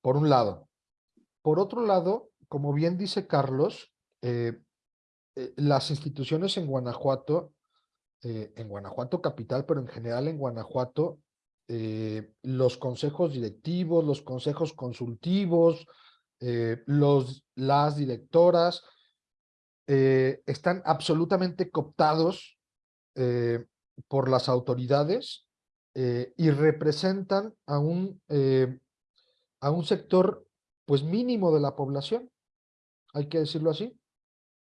Por un lado. Por otro lado, como bien dice Carlos, eh, eh, las instituciones en Guanajuato, eh, en Guanajuato capital, pero en general en Guanajuato, los consejos directivos, los consejos consultivos, los, las directoras, están absolutamente cooptados por las autoridades y representan a un, a un sector pues mínimo de la población, hay que decirlo así,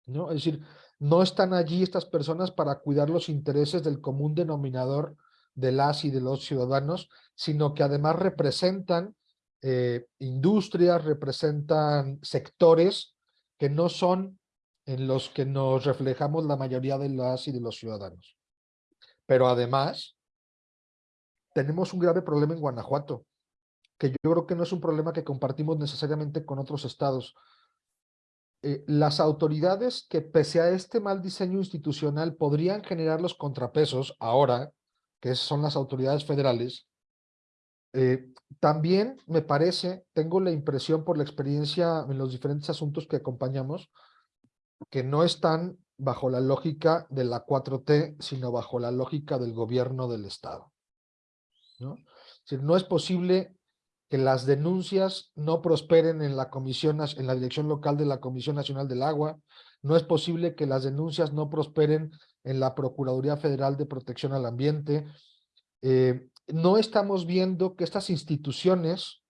¿no? Es decir, no están allí estas personas para cuidar los intereses del común denominador de las y de los ciudadanos, sino que además representan eh, industrias, representan sectores que no son en los que nos reflejamos la mayoría de las y de los ciudadanos. Pero además, tenemos un grave problema en Guanajuato, que yo creo que no es un problema que compartimos necesariamente con otros estados. Eh, las autoridades que pese a este mal diseño institucional podrían generar los contrapesos ahora, que son las autoridades federales, eh, también me parece, tengo la impresión por la experiencia en los diferentes asuntos que acompañamos, que no están bajo la lógica de la 4T, sino bajo la lógica del gobierno del Estado. ¿no? Es decir, no es posible que las denuncias no prosperen en la comisión, en la dirección local de la Comisión Nacional del Agua, no es posible que las denuncias no prosperen en la Procuraduría Federal de Protección al Ambiente. Eh, no estamos viendo que estas instituciones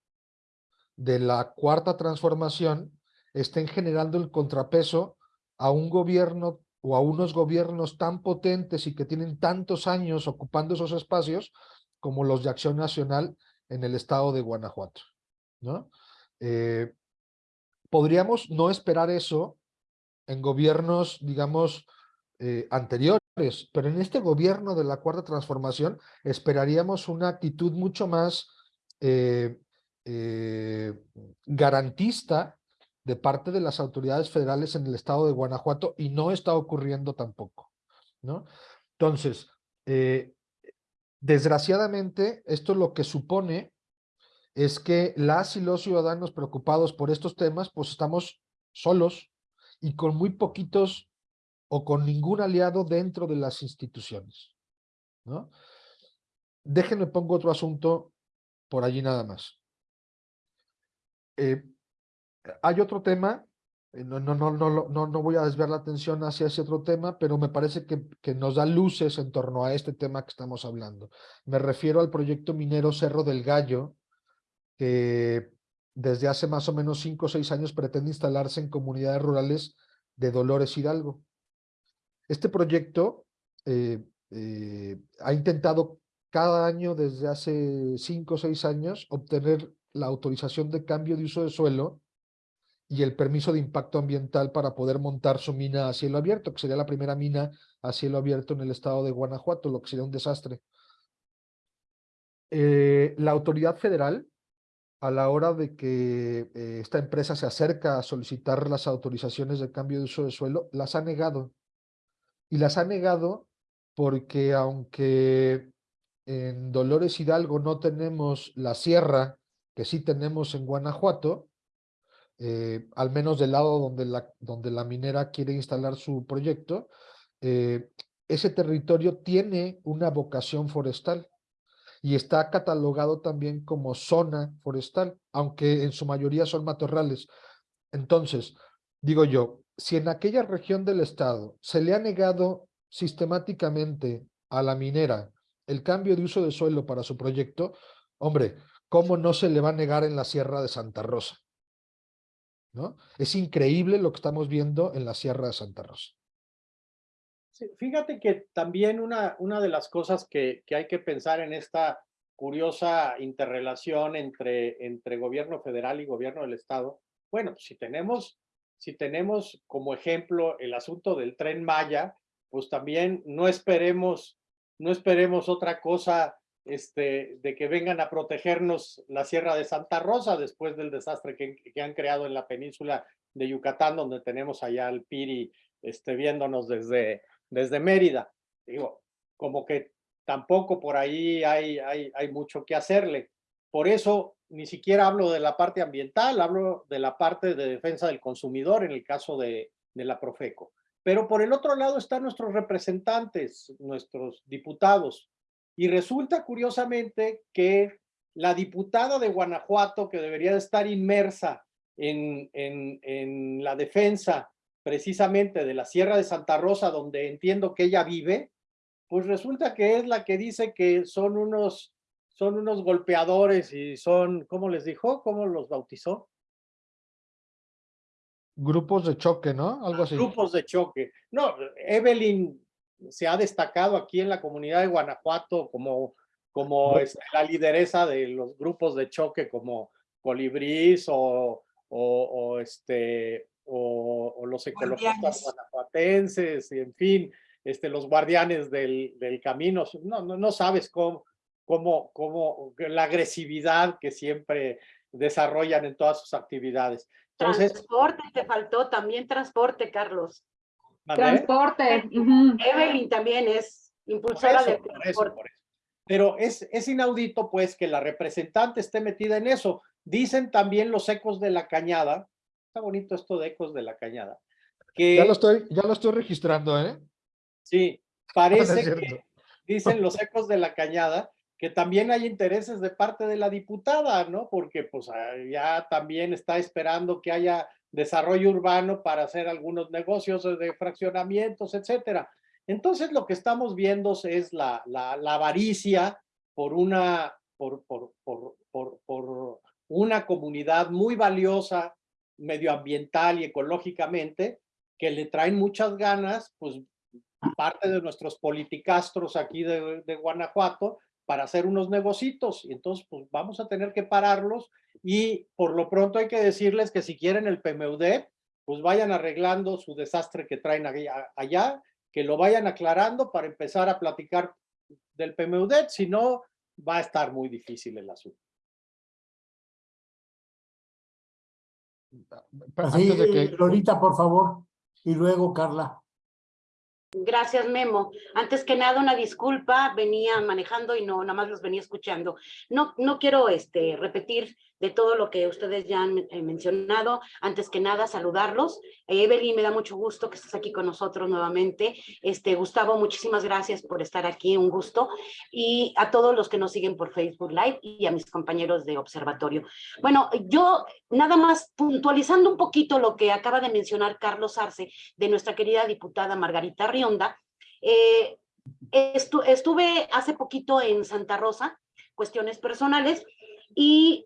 de la cuarta transformación estén generando el contrapeso a un gobierno o a unos gobiernos tan potentes y que tienen tantos años ocupando esos espacios como los de Acción Nacional en el estado de Guanajuato. ¿no? Eh, podríamos no esperar eso en gobiernos, digamos, eh, anteriores, pero en este gobierno de la Cuarta Transformación esperaríamos una actitud mucho más eh, garantista de parte de las autoridades federales en el estado de Guanajuato y no está ocurriendo tampoco. ¿no? Entonces, Desgraciadamente, esto lo que supone es que las y los ciudadanos preocupados por estos temas, pues estamos solos y con muy poquitos o con ningún aliado dentro de las instituciones. ¿no? Déjenme pongo otro asunto por allí nada más. Eh, hay otro tema no, no, no, no, no, no voy a desviar la atención hacia ese otro tema, pero me parece que, que nos da luces en torno a este tema que estamos hablando. Me refiero al proyecto minero Cerro del Gallo, que desde hace más o menos cinco o seis años pretende instalarse en comunidades rurales de Dolores Hidalgo. Este proyecto eh, eh, ha intentado cada año desde hace cinco o seis años obtener la autorización de cambio de uso de suelo y el permiso de impacto ambiental para poder montar su mina a cielo abierto, que sería la primera mina a cielo abierto en el estado de Guanajuato, lo que sería un desastre. Eh, la autoridad federal, a la hora de que eh, esta empresa se acerca a solicitar las autorizaciones de cambio de uso de suelo, las ha negado. Y las ha negado porque aunque en Dolores Hidalgo no tenemos la sierra que sí tenemos en Guanajuato, eh, al menos del lado donde la, donde la minera quiere instalar su proyecto, eh, ese territorio tiene una vocación forestal y está catalogado también como zona forestal, aunque en su mayoría son matorrales. Entonces, digo yo, si en aquella región del estado se le ha negado sistemáticamente a la minera el cambio de uso de suelo para su proyecto, hombre, ¿cómo no se le va a negar en la Sierra de Santa Rosa? ¿No? Es increíble lo que estamos viendo en la Sierra de Santa Rosa. fíjate que también una, una de las cosas que, que, hay que pensar en esta curiosa interrelación entre, entre gobierno federal y gobierno del estado, bueno, si tenemos, si tenemos como ejemplo el asunto del tren Maya, pues también no esperemos, no esperemos otra cosa este, de que vengan a protegernos la Sierra de Santa Rosa después del desastre que, que, han creado en la península de Yucatán, donde tenemos allá al Piri este, viéndonos desde, desde Mérida. Digo, como que tampoco por ahí hay, hay, hay mucho que hacerle. Por eso ni siquiera hablo de la parte ambiental, hablo de la parte de defensa del consumidor en el caso de, de la Profeco. Pero por el otro lado están nuestros representantes, nuestros diputados, y resulta curiosamente que la diputada de Guanajuato, que debería de estar inmersa en, en, en la defensa precisamente de la Sierra de Santa Rosa, donde entiendo que ella vive, pues resulta que es la que dice que son unos, son unos golpeadores y son, ¿cómo les dijo? ¿Cómo los bautizó? Grupos de choque, ¿no? Algo así. Grupos de choque. No, Evelyn se ha destacado aquí en la comunidad de Guanajuato como, como este, la lideresa de los grupos de choque como Colibrís o, o, este, o, los ecologistas guanajuatenses, y en fin, este, los guardianes del, del camino. No, no, no sabes cómo, cómo, cómo la agresividad que siempre desarrollan en todas sus actividades. Entonces, transporte, te faltó también transporte, Carlos. Transporte. Evelyn también es impulsora de transporte. Pero es, es inaudito, pues, que la representante esté metida en eso. Dicen también los ecos de la cañada, está bonito esto de ecos de la cañada, que Ya lo estoy, ya lo estoy registrando, ¿eh? sí, (laughs) No es parece que dicen los ecos de la cañada que también hay intereses de parte de la diputada, ¿no? Porque pues ya también está esperando que haya desarrollo urbano para hacer algunos negocios de fraccionamientos, etcétera. Entonces lo que estamos viendo es la, la, la avaricia por una, por, por, por, por una comunidad muy valiosa medioambiental y ecológicamente, que le traen muchas ganas, pues parte de nuestros politicastros aquí de, de Guanajuato, para hacer unos negocitos. Y entonces, pues vamos a tener que pararlos y por lo pronto hay que decirles que si quieren el PMUD, pues vayan arreglando su desastre que traen allá, allá, que lo vayan aclarando para empezar a platicar del PMUD, si no, va a estar muy difícil el asunto. Así, Antes de que, Lorita, por favor. Y luego, Carla. Gracias, Memo. Antes que nada, una disculpa, venía manejando y no, nada más los venía escuchando. No, no quiero este, repetir de todo lo que ustedes ya han eh, mencionado. Antes que nada, saludarlos. Eh, Evelyn, me da mucho gusto que estés aquí con nosotros nuevamente. Este, Gustavo, muchísimas gracias por estar aquí, un gusto. Y a todos los que nos siguen por Facebook Live y a mis compañeros de observatorio. Bueno, yo nada más puntualizando un poquito lo que acaba de mencionar Carlos Arce, de nuestra querida diputada Margarita Rionda. Eh, estu estuve hace poquito en Santa Rosa, cuestiones personales, y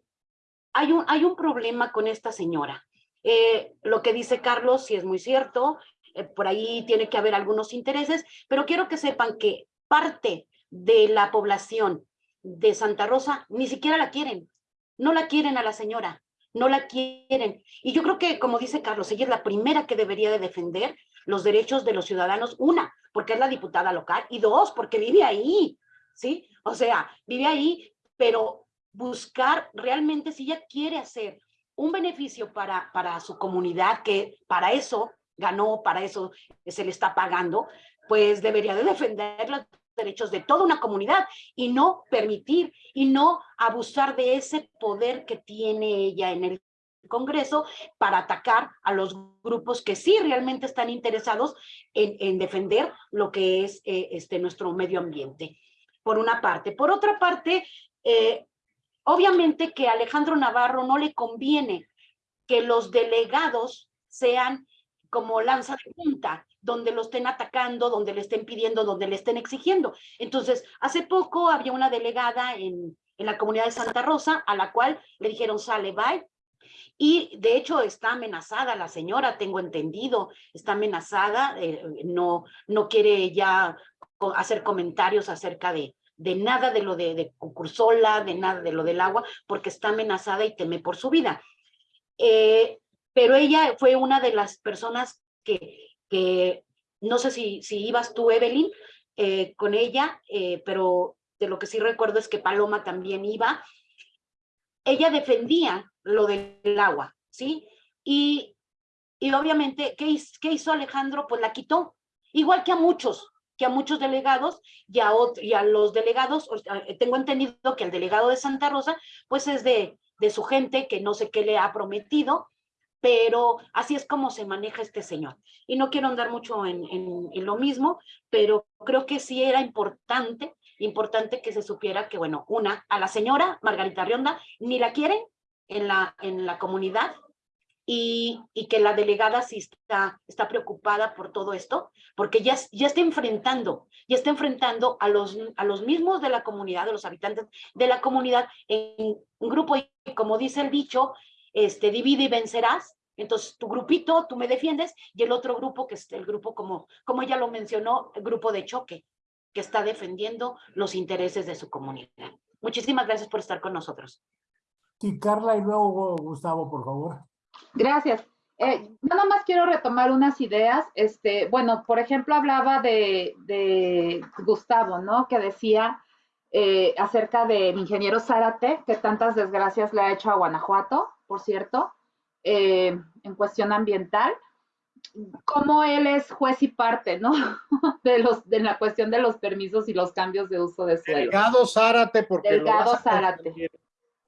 hay un, hay un problema con esta señora. Eh, lo que dice Carlos sí es muy cierto, eh, por ahí tiene que haber algunos intereses, pero quiero que sepan que parte de la población de Santa Rosa ni siquiera la quieren, no la quieren a la señora, no la quieren. Y yo creo que, como dice Carlos, ella es la primera que debería de defender los derechos de los ciudadanos, una, porque es la diputada local, y dos, porque vive ahí, ¿sí? O sea, vive ahí, pero buscar realmente si ella quiere hacer un beneficio para, para su comunidad, que para eso ganó, para eso se le está pagando, pues debería de defender los derechos de toda una comunidad y no permitir y no abusar de ese poder que tiene ella en el Congreso para atacar a los grupos que sí realmente están interesados en, en defender lo que es eh, este, nuestro medio ambiente, por una parte. Por otra parte, eh, obviamente que a Alejandro Navarro no le conviene que los delegados sean como lanza de punta, donde lo estén atacando, donde le estén pidiendo, donde le estén exigiendo. Entonces, hace poco había una delegada en, en la comunidad de Santa Rosa a la cual le dijeron, sale, bye, y de hecho está amenazada la señora, tengo entendido, está amenazada, eh, no, no quiere ya hacer comentarios acerca de, de nada de lo de, de Cucursola, de nada de lo del agua, porque está amenazada y teme por su vida. Eh, pero ella fue una de las personas que, que no sé si, si ibas tú, Evelyn, eh, con ella, eh, pero de lo que sí recuerdo es que Paloma también iba. Ella defendía lo del agua, ¿sí? Y, y obviamente, ¿qué, ¿qué hizo Alejandro? Pues la quitó, igual que a muchos, a muchos delegados y a, los delegados, tengo entendido que el delegado de Santa Rosa, pues es de, de su gente, que no sé qué le ha prometido, pero así es como se maneja este señor. Y no quiero andar mucho en, en, en, lo mismo, pero creo que sí era importante, importante que se supiera que, bueno, una, a la señora Margarita Rionda ni la quieren en la, en la comunidad, y, y, que la delegada sí está, está preocupada por todo esto, porque ya, ya está enfrentando, ya está enfrentando a los, a los mismos de la comunidad, de los habitantes de la comunidad en un grupo, y como dice el dicho, este, divide y vencerás, entonces tu grupito, tú me defiendes, y el otro grupo, que es el grupo, como, como ella lo mencionó, el grupo de choque, que está defendiendo los intereses de su comunidad. Muchísimas gracias por estar con nosotros. Sí, Carla, y luego Gustavo, por favor. Gracias. Eh, nada más quiero retomar unas ideas. Este, bueno, por ejemplo, hablaba de, de Gustavo, ¿no? Que decía eh, acerca del ingeniero Zárate, que tantas desgracias le ha hecho a Guanajuato, por cierto, eh, en cuestión ambiental. Como él es juez y parte, ¿no? (laughs) De, los, de la cuestión de los permisos y los cambios de uso de suelo. Delgado Zárate, porque Delgado Zárate.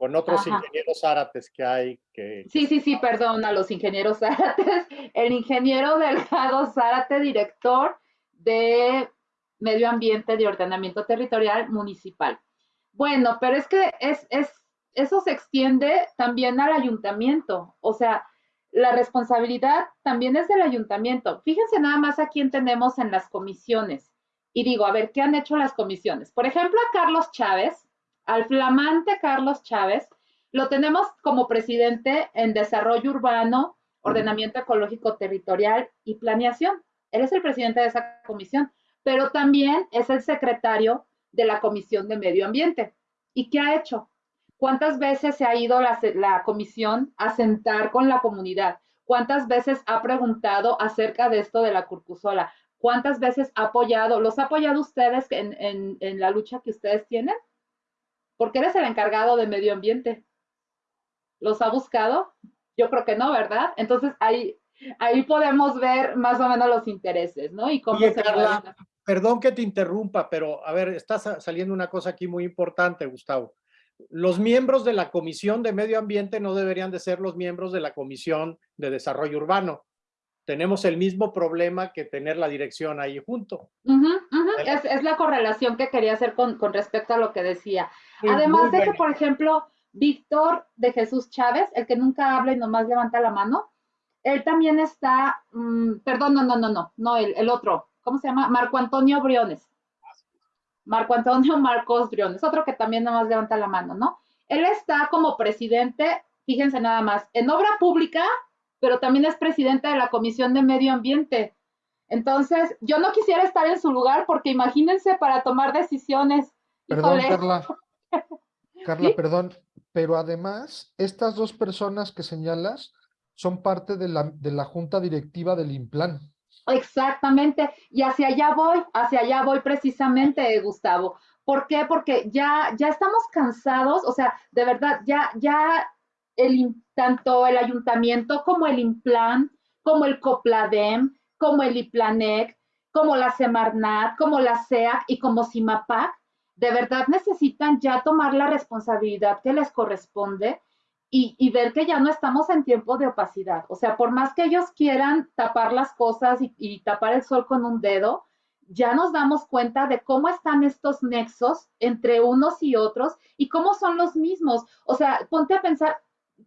Con otros Ajá. ingenieros árates que hay que... Sí, sí, sí, perdón a los ingenieros (laughs) Zárates. El ingeniero Delgado Zárate, director de Medio Ambiente de Ordenamiento Territorial Municipal. Bueno, pero es que es, es, eso se extiende también al ayuntamiento. O sea, la responsabilidad también es del ayuntamiento. Fíjense nada más a quién tenemos en las comisiones. Y digo, a ver, ¿qué han hecho las comisiones? Por ejemplo, a Carlos Chávez, al flamante Carlos Chávez, lo tenemos como presidente en Desarrollo Urbano, Ordenamiento Ecológico Territorial y Planeación. Él es el presidente de esa comisión, pero también es el secretario de la Comisión de Medio Ambiente. ¿Y qué ha hecho? ¿Cuántas veces se ha ido la, comisión a sentar con la comunidad? ¿Cuántas veces ha preguntado acerca de esto de la curcusola? ¿Cuántas veces ha apoyado? ¿Los ha apoyado ustedes en la lucha que ustedes tienen? Porque eres el encargado de medio ambiente. ¿Los ha buscado? Yo creo que no, ¿verdad? Entonces ahí, ahí podemos ver más o menos los intereses, ¿no? Y cómo Oye, se Carla, pueden- Perdón que te interrumpa, pero a ver, está sa- saliendo una cosa aquí muy importante, Gustavo. Los miembros de la Comisión de Medio Ambiente no deberían de ser los miembros de la Comisión de Desarrollo Urbano. Tenemos el mismo problema que tener la dirección ahí junto. Ujú, Es, es la correlación que quería hacer con, con respecto a lo que decía. Además de que, por ejemplo, Víctor de Jesús Chávez, el que nunca habla y nomás levanta la mano, él también está, mm, perdón, no, no, no, no, no, el, el otro, ¿cómo se llama? Marco Antonio Briones. Marco Antonio (laughs) Marcos Briones, otro que también nomás levanta la mano, ¿no? Él está como presidente, fíjense nada más, en obra pública, pero también es presidente de la Comisión de Medio Ambiente. Entonces, yo no quisiera estar en su lugar porque imagínense para tomar decisiones. Perdón, Híjole. Carla. (laughs) Carla, ¿Sí? perdón, pero además, estas dos personas que señalas son parte de la, de la junta directiva del Implan. Exactamente, y hacia allá voy, hacia allá voy precisamente, Gustavo. ¿Por qué? Porque ya, ya estamos cansados, o sea, de verdad, ya, ya el, tanto el ayuntamiento como el Implan, como el Copladem, como el IPLANEC, como la Semarnat, como la SEAC y como CIMAPAC, de verdad necesitan ya tomar la responsabilidad que les corresponde y, ver que ya no estamos en tiempo de opacidad. O sea, por más que ellos quieran tapar las cosas y, y tapar el sol con un dedo, ya nos damos cuenta de cómo están estos nexos entre unos y otros y cómo son los mismos. O sea, ponte a pensar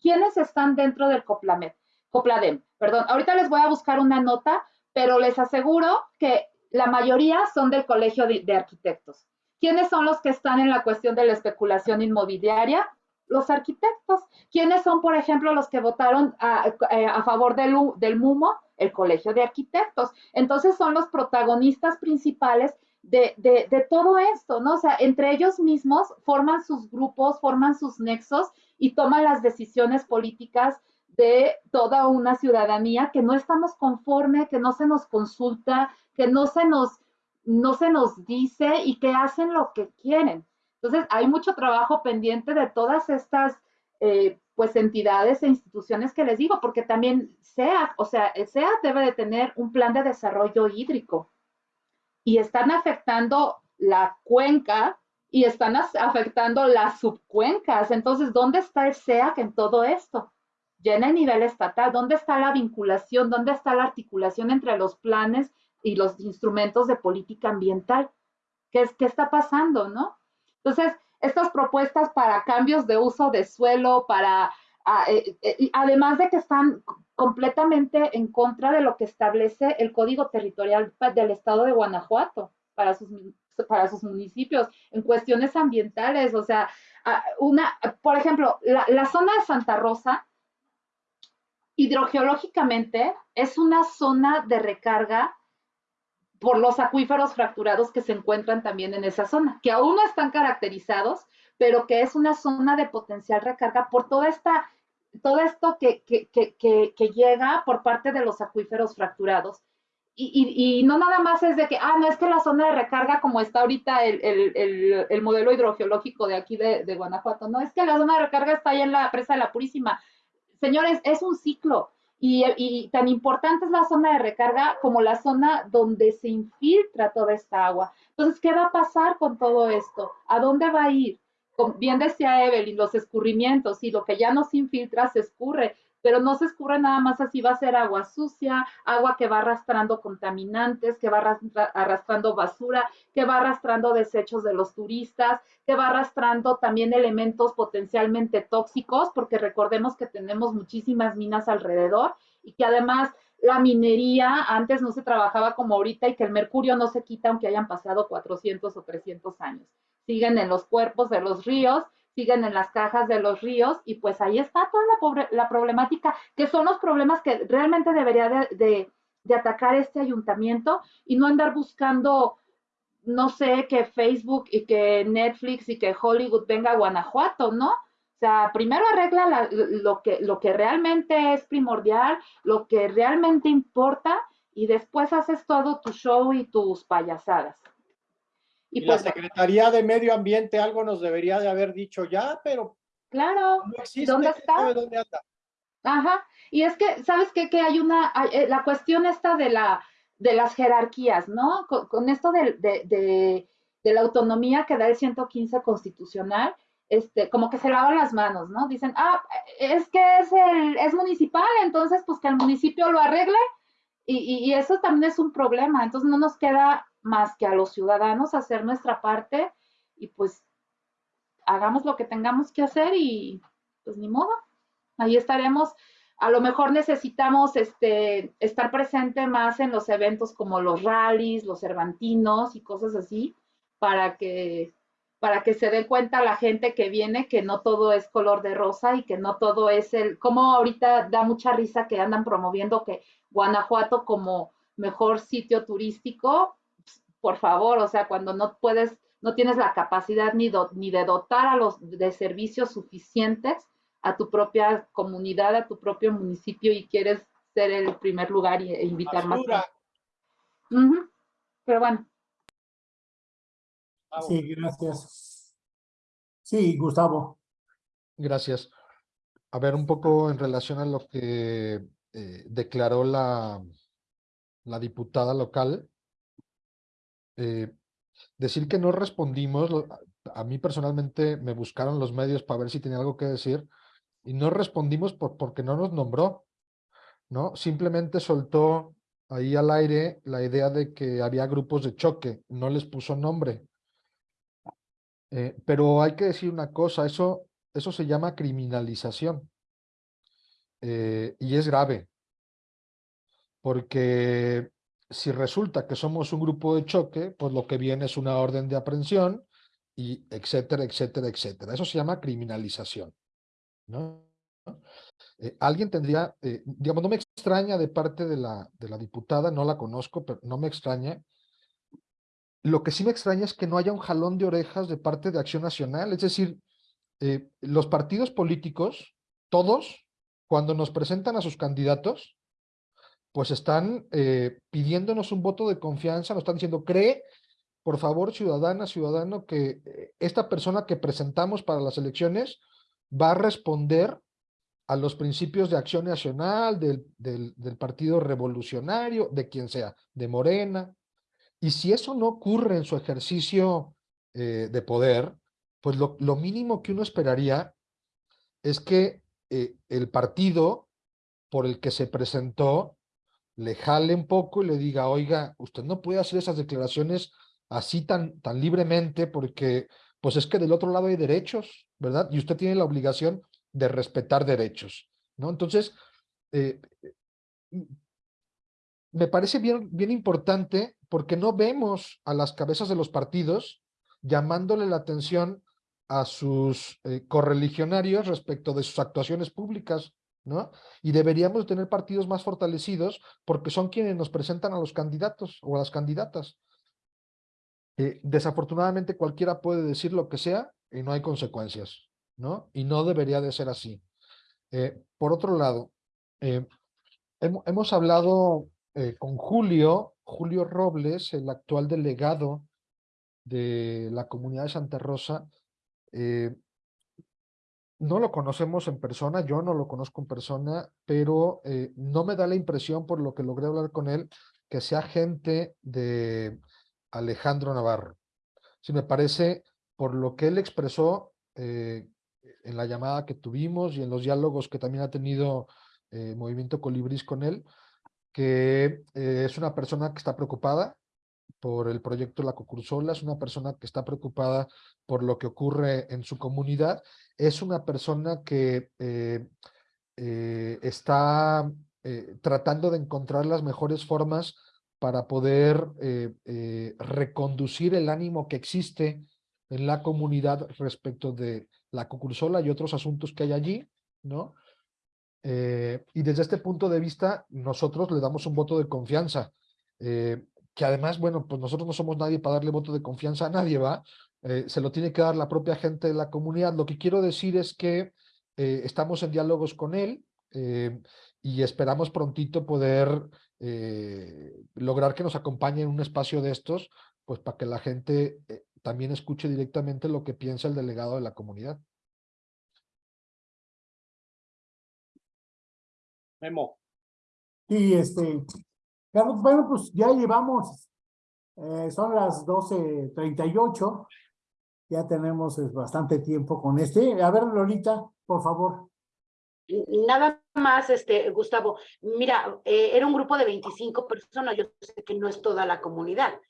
quiénes están dentro del Coplamed, Copladem. Perdón, ahorita les voy a buscar una nota, pero les aseguro que la mayoría son del Colegio de, Arquitectos. ¿Quiénes son los que están en la cuestión de la especulación inmobiliaria? Los arquitectos. ¿Quiénes son, por ejemplo, los que votaron a, a favor del, MUMO? El Colegio de Arquitectos. Entonces son los protagonistas principales de- de todo esto, ¿no? O sea, entre ellos mismos forman sus grupos, forman sus nexos y toman las decisiones políticas de toda una ciudadanía que no estamos conforme, que no se nos consulta, que no se nos, no se nos dice y que hacen lo que quieren. Entonces, hay mucho trabajo pendiente de todas estas eh, pues entidades e instituciones que les digo, porque también SEAT, o sea, el SEAT debe de tener un plan de desarrollo hídrico y están afectando la cuenca y están afectando las subcuencas. Entonces, ¿dónde está el SEAC en todo esto? Ya en el nivel estatal, ¿dónde está la vinculación? ¿Dónde está la articulación entre los planes y los instrumentos de política ambiental? ¿Qué, es, qué está pasando, no? Entonces, estas propuestas para cambios de uso de suelo, para, ah, eh, eh, además de que están completamente en contra de lo que establece el Código Territorial del Estado de Guanajuato para sus, para sus municipios en cuestiones ambientales. O sea, ah, una, por ejemplo, la zona de Santa Rosa, hidrogeológicamente, es una zona de recarga por los acuíferos fracturados que se encuentran también en esa zona, que aún no están caracterizados, pero que es una zona de potencial recarga por toda esta, todo esto que, que, que, llega por parte de los acuíferos fracturados. Y, y, no nada más es de que, ah, no es que la zona de recarga como está ahorita el, el, el, el modelo hidrogeológico de aquí de, de, Guanajuato, no, es que la zona de recarga está ahí en la presa de la Purísima. Señores, es un ciclo. Y, tan importante es la zona de recarga como la zona donde se infiltra toda esta agua. Entonces, ¿qué va a pasar con todo esto? ¿A dónde va a ir? bien decía Evelyn, los escurrimientos y lo que ya no se infiltra se escurre, pero no se escurre nada más así, va a ser agua sucia, agua que va arrastrando contaminantes, que va arrastrando basura, que va arrastrando desechos de los turistas, que va arrastrando también elementos potencialmente tóxicos, porque recordemos que tenemos muchísimas minas alrededor y que además la minería antes no se trabajaba como ahorita y que el mercurio no se quita aunque hayan pasado 400 o 300 años. Siguen en los cuerpos de los ríos, siguen en las cajas de los ríos y pues ahí está toda la, la problemática, que son los problemas que realmente debería de, de atacar este ayuntamiento y no andar buscando no sé, que Facebook y que Netflix y que Hollywood venga a Guanajuato, ¿no? O sea, primero arregla lo, que, lo que realmente es primordial, lo que realmente importa, y después haces todo tu show y tus payasadas. Y, la pues Secretaría de Medio Ambiente algo nos debería de haber dicho ya, pero claro, no existe, ¿dónde está? Dónde anda. Ajá, y es que, ¿sabes qué? Que hay una, eh, la cuestión esta de, la, de las jerarquías, ¿no? Con, esto de, de, de la autonomía que da el 115 constitucional, este, como que se lavan las manos, ¿no? Dicen, ah, es que es, el, es municipal, entonces pues que el municipio lo arregle y, y, eso también es un problema, entonces no nos queda más que a los ciudadanos hacer nuestra parte y pues hagamos lo que tengamos que hacer y pues ni modo, ahí estaremos. A lo mejor necesitamos este, estar presente más en los eventos como los rallies, los cervantinos y cosas así, para que para que se dé cuenta la gente que viene que no todo es color de rosa y que no todo es el, como ahorita da mucha risa que andan promoviendo que Guanajuato como mejor sitio turístico, por favor, o sea, cuando no puedes, no tienes la capacidad ni, ni de dotar a los de servicios suficientes a tu propia comunidad, a tu propio municipio y quieres ser el primer lugar e invitar más. Pero bueno, Sí, gracias. Sí, Gustavo. Gracias. A ver, un poco en relación a lo que eh, declaró la, la diputada local. Eh, decir que no respondimos, a mí personalmente me buscaron los medios para ver si tenía algo que decir y no respondimos por, porque no nos nombró, ¿no? Simplemente soltó ahí al aire la idea de que había grupos de choque, no les puso nombre. Eh, pero hay que decir una cosa, eso, eso se llama criminalización eh, y es grave, porque si resulta que somos un grupo de choque, pues lo que viene es una orden de aprehensión y etcétera, etcétera, etcétera. Eso se llama criminalización. ¿no? Eh, alguien tendría, digamos, no me extraña de parte de la, de la diputada, no la conozco, pero no me extraña lo que sí me extraña es que no haya un jalón de orejas de parte de Acción Nacional. Es decir, eh, los partidos políticos, todos, cuando nos presentan a sus candidatos, pues están eh, pidiéndonos un voto de confianza, nos están diciendo, cree, por favor, ciudadana, ciudadano, que eh, esta persona que presentamos para las elecciones va a responder a los principios de acción nacional, del, del Partido Revolucionario, de quien sea, de Morena, y si eso no ocurre en su ejercicio eh, de poder, pues lo, mínimo que uno esperaría es que el partido por el que se presentó le jale un poco y le diga, oiga, usted no puede hacer esas declaraciones así tan, tan libremente porque pues es que del otro lado hay derechos, ¿verdad? Y usted tiene la obligación de respetar derechos, ¿no? Entonces, eh, me parece bien, bien importante porque no vemos a las cabezas de los partidos llamándole la atención a sus eh, correligionarios respecto de sus actuaciones públicas, Y deberíamos tener partidos más fortalecidos porque son quienes nos presentan a los candidatos o a las candidatas. Eh, desafortunadamente cualquiera puede decir lo que sea y no hay consecuencias, ¿no? Y no debería de ser así. Eh, por otro lado, hemos hablado con Julio Julio Robles, el actual delegado de la comunidad de Santa Rosa, eh, no lo conocemos en persona, yo no lo conozco en persona, pero eh, no me da la impresión, por lo que logré hablar con él, que sea gente de Alejandro Navarro. Si me parece, por lo que él expresó, eh, en la llamada que tuvimos y en los diálogos que también ha tenido eh, Movimiento Colibris con él, que es una persona que está preocupada por el proyecto La Cocursola, es una persona que está preocupada por lo que ocurre en su comunidad, es una persona que eh, eh, está eh, tratando de encontrar las mejores formas para poder reconducir el ánimo que existe en la comunidad respecto de la Cocursola y otros asuntos que hay allí, ¿no? Y desde este punto de vista, nosotros le damos un voto de confianza, que además, bueno, pues nosotros no somos nadie para darle voto de confianza a nadie, ¿va? Eh, se lo tiene que dar la propia gente de la comunidad. Lo que quiero decir es que eh, estamos en diálogos con él eh, y esperamos prontito poder eh, lograr que nos acompañe en un espacio de estos, pues para que la gente eh, también escuche directamente lo que piensa el delegado de la comunidad. Memo. Y este, Carlos, bueno, pues ya llevamos, eh, son las 12.38, ya tenemos eh, bastante tiempo con este. A ver, Lolita, por favor. Nada más, este, Gustavo, mira, eh, era un grupo de 25 personas, yo sé que no es toda la comunidad,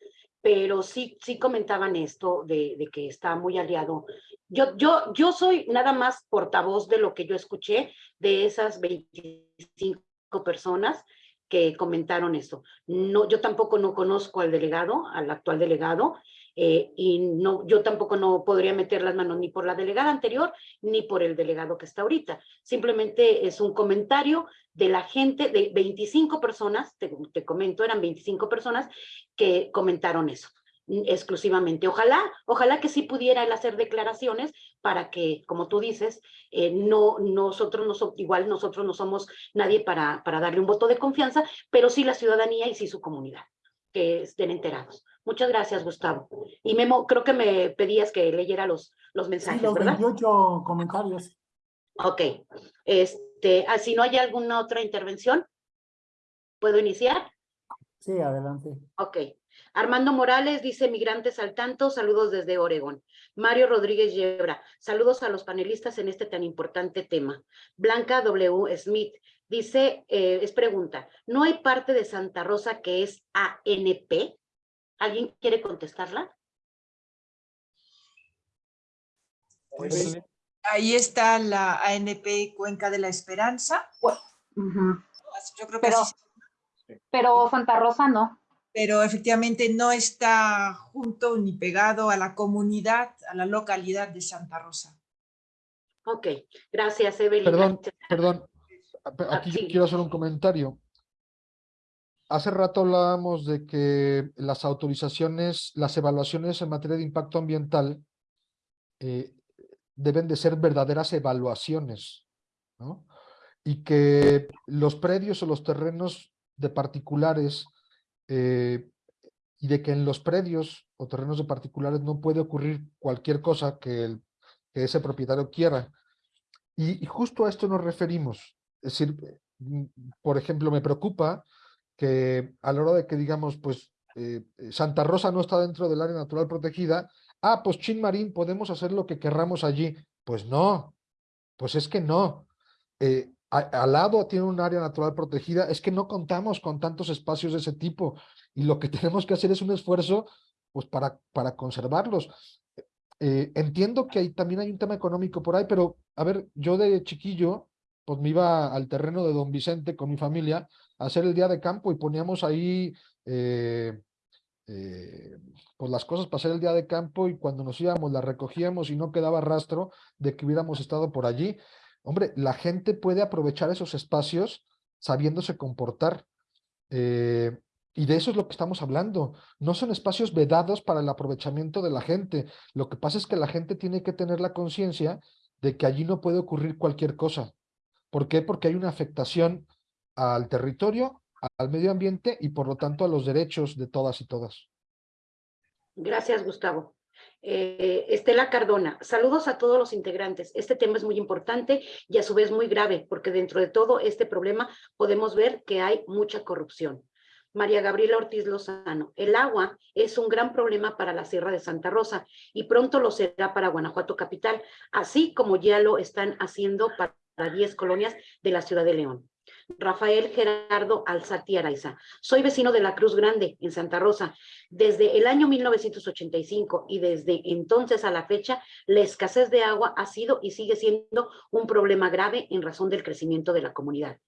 pero sí, sí comentaban esto de, de que está muy aliado. Yo, yo, yo soy nada más portavoz de lo que yo escuché de esas 25 personas que comentaron esto. No, yo tampoco no conozco al delegado, al actual delegado, eh, y no, yo tampoco no podría meter las manos ni por la delegada anterior ni por el delegado que está ahorita. Simplemente es un comentario de la gente, de 25 personas, te, te comento, eran 25 personas que comentaron eso mm, exclusivamente. Ojalá, ojalá que sí pudiera él hacer declaraciones para que, como tú dices, eh, no, nosotros no igual nosotros no somos nadie para, para darle un voto de confianza, pero sí la ciudadanía y sí su comunidad, que estén enterados. Muchas gracias, Gustavo. Y Memo, creo que me pedías que leyera los, los Sí, mensajes, los ¿verdad? 28 comentarios. Ok. Este, ah, si no hay alguna otra intervención, ¿puedo iniciar? Sí, adelante. Ok. Armando Morales dice, migrantes al tanto, saludos desde Oregón. Mario Rodríguez Yebra, saludos a los panelistas en este tan importante tema. Blanca W. Smith dice, eh, es pregunta, ¿no hay parte de Santa Rosa que es ANP? ¿Alguien quiere contestarla? Pues ahí está la ANP Cuenca de la Esperanza. Ujú. Yo creo que Pero- se- Pero Santa Rosa no. pero efectivamente no está junto ni pegado a la comunidad, a la localidad de Santa Rosa. Ok, gracias, Evelyn. Perdón, perdón. Ah, Aquí yo quiero hacer un comentario. Hace rato hablábamos de que las autorizaciones, las evaluaciones en materia de impacto ambiental eh, deben de ser verdaderas evaluaciones, ¿no? Y que los predios o los terrenos de particulares eh, y de que en los predios o terrenos de particulares no puede ocurrir cualquier cosa que, el- que ese propietario quiera. Y, y justo a esto nos referimos. Es decir, mm, por ejemplo, me preocupa que a la hora de que digamos, pues eh, eh, Santa Rosa no está dentro del área natural protegida, ah, pues Chin Marín podemos hacer lo que querramos allí. Pues no, pues es que no. Eh, al lado tiene un área natural protegida, es que no contamos con tantos espacios de ese tipo y lo que (laughs) tenemos que hacer es un esfuerzo pues para, para conservarlos. Entiendo que hay, también hay un tema económico por ahí, pero a ver, yo de chiquillo, pues me iba al terreno de Don Vicente con mi familia a hacer el día de campo y poníamos ahí eh, eh, pues las cosas para hacer el día de campo y cuando nos íbamos las recogíamos y no quedaba rastro de que hubiéramos estado por allí. Hombre, la gente puede aprovechar esos espacios sabiéndose comportar. eh, y de eso es lo que estamos hablando. No son espacios vedados para el aprovechamiento de la gente. Lo que pasa es que la gente tiene que tener la conciencia de que allí no puede ocurrir cualquier cosa. ¿Por qué? Porque hay una afectación al territorio, al medio ambiente y por lo tanto a los derechos de todas y todas. Gracias, Gustavo. Eh, Estela Cardona, saludos a todos los integrantes. Este tema es muy importante y a su vez muy grave, porque dentro de todo este problema podemos ver que hay mucha corrupción. María Gabriela Ortiz Lozano, el agua es un gran problema para la Sierra de Santa Rosa y pronto lo será para Guanajuato Capital, así como ya lo están haciendo para 10 colonias de la ciudad de León. Rafael Gerardo Alzati Araiza. Soy vecino de la Cruz Grande, en Santa Rosa. Desde el año 1985 y desde entonces a la fecha, la escasez de agua ha sido y sigue siendo un problema grave en razón del crecimiento de la comunidad.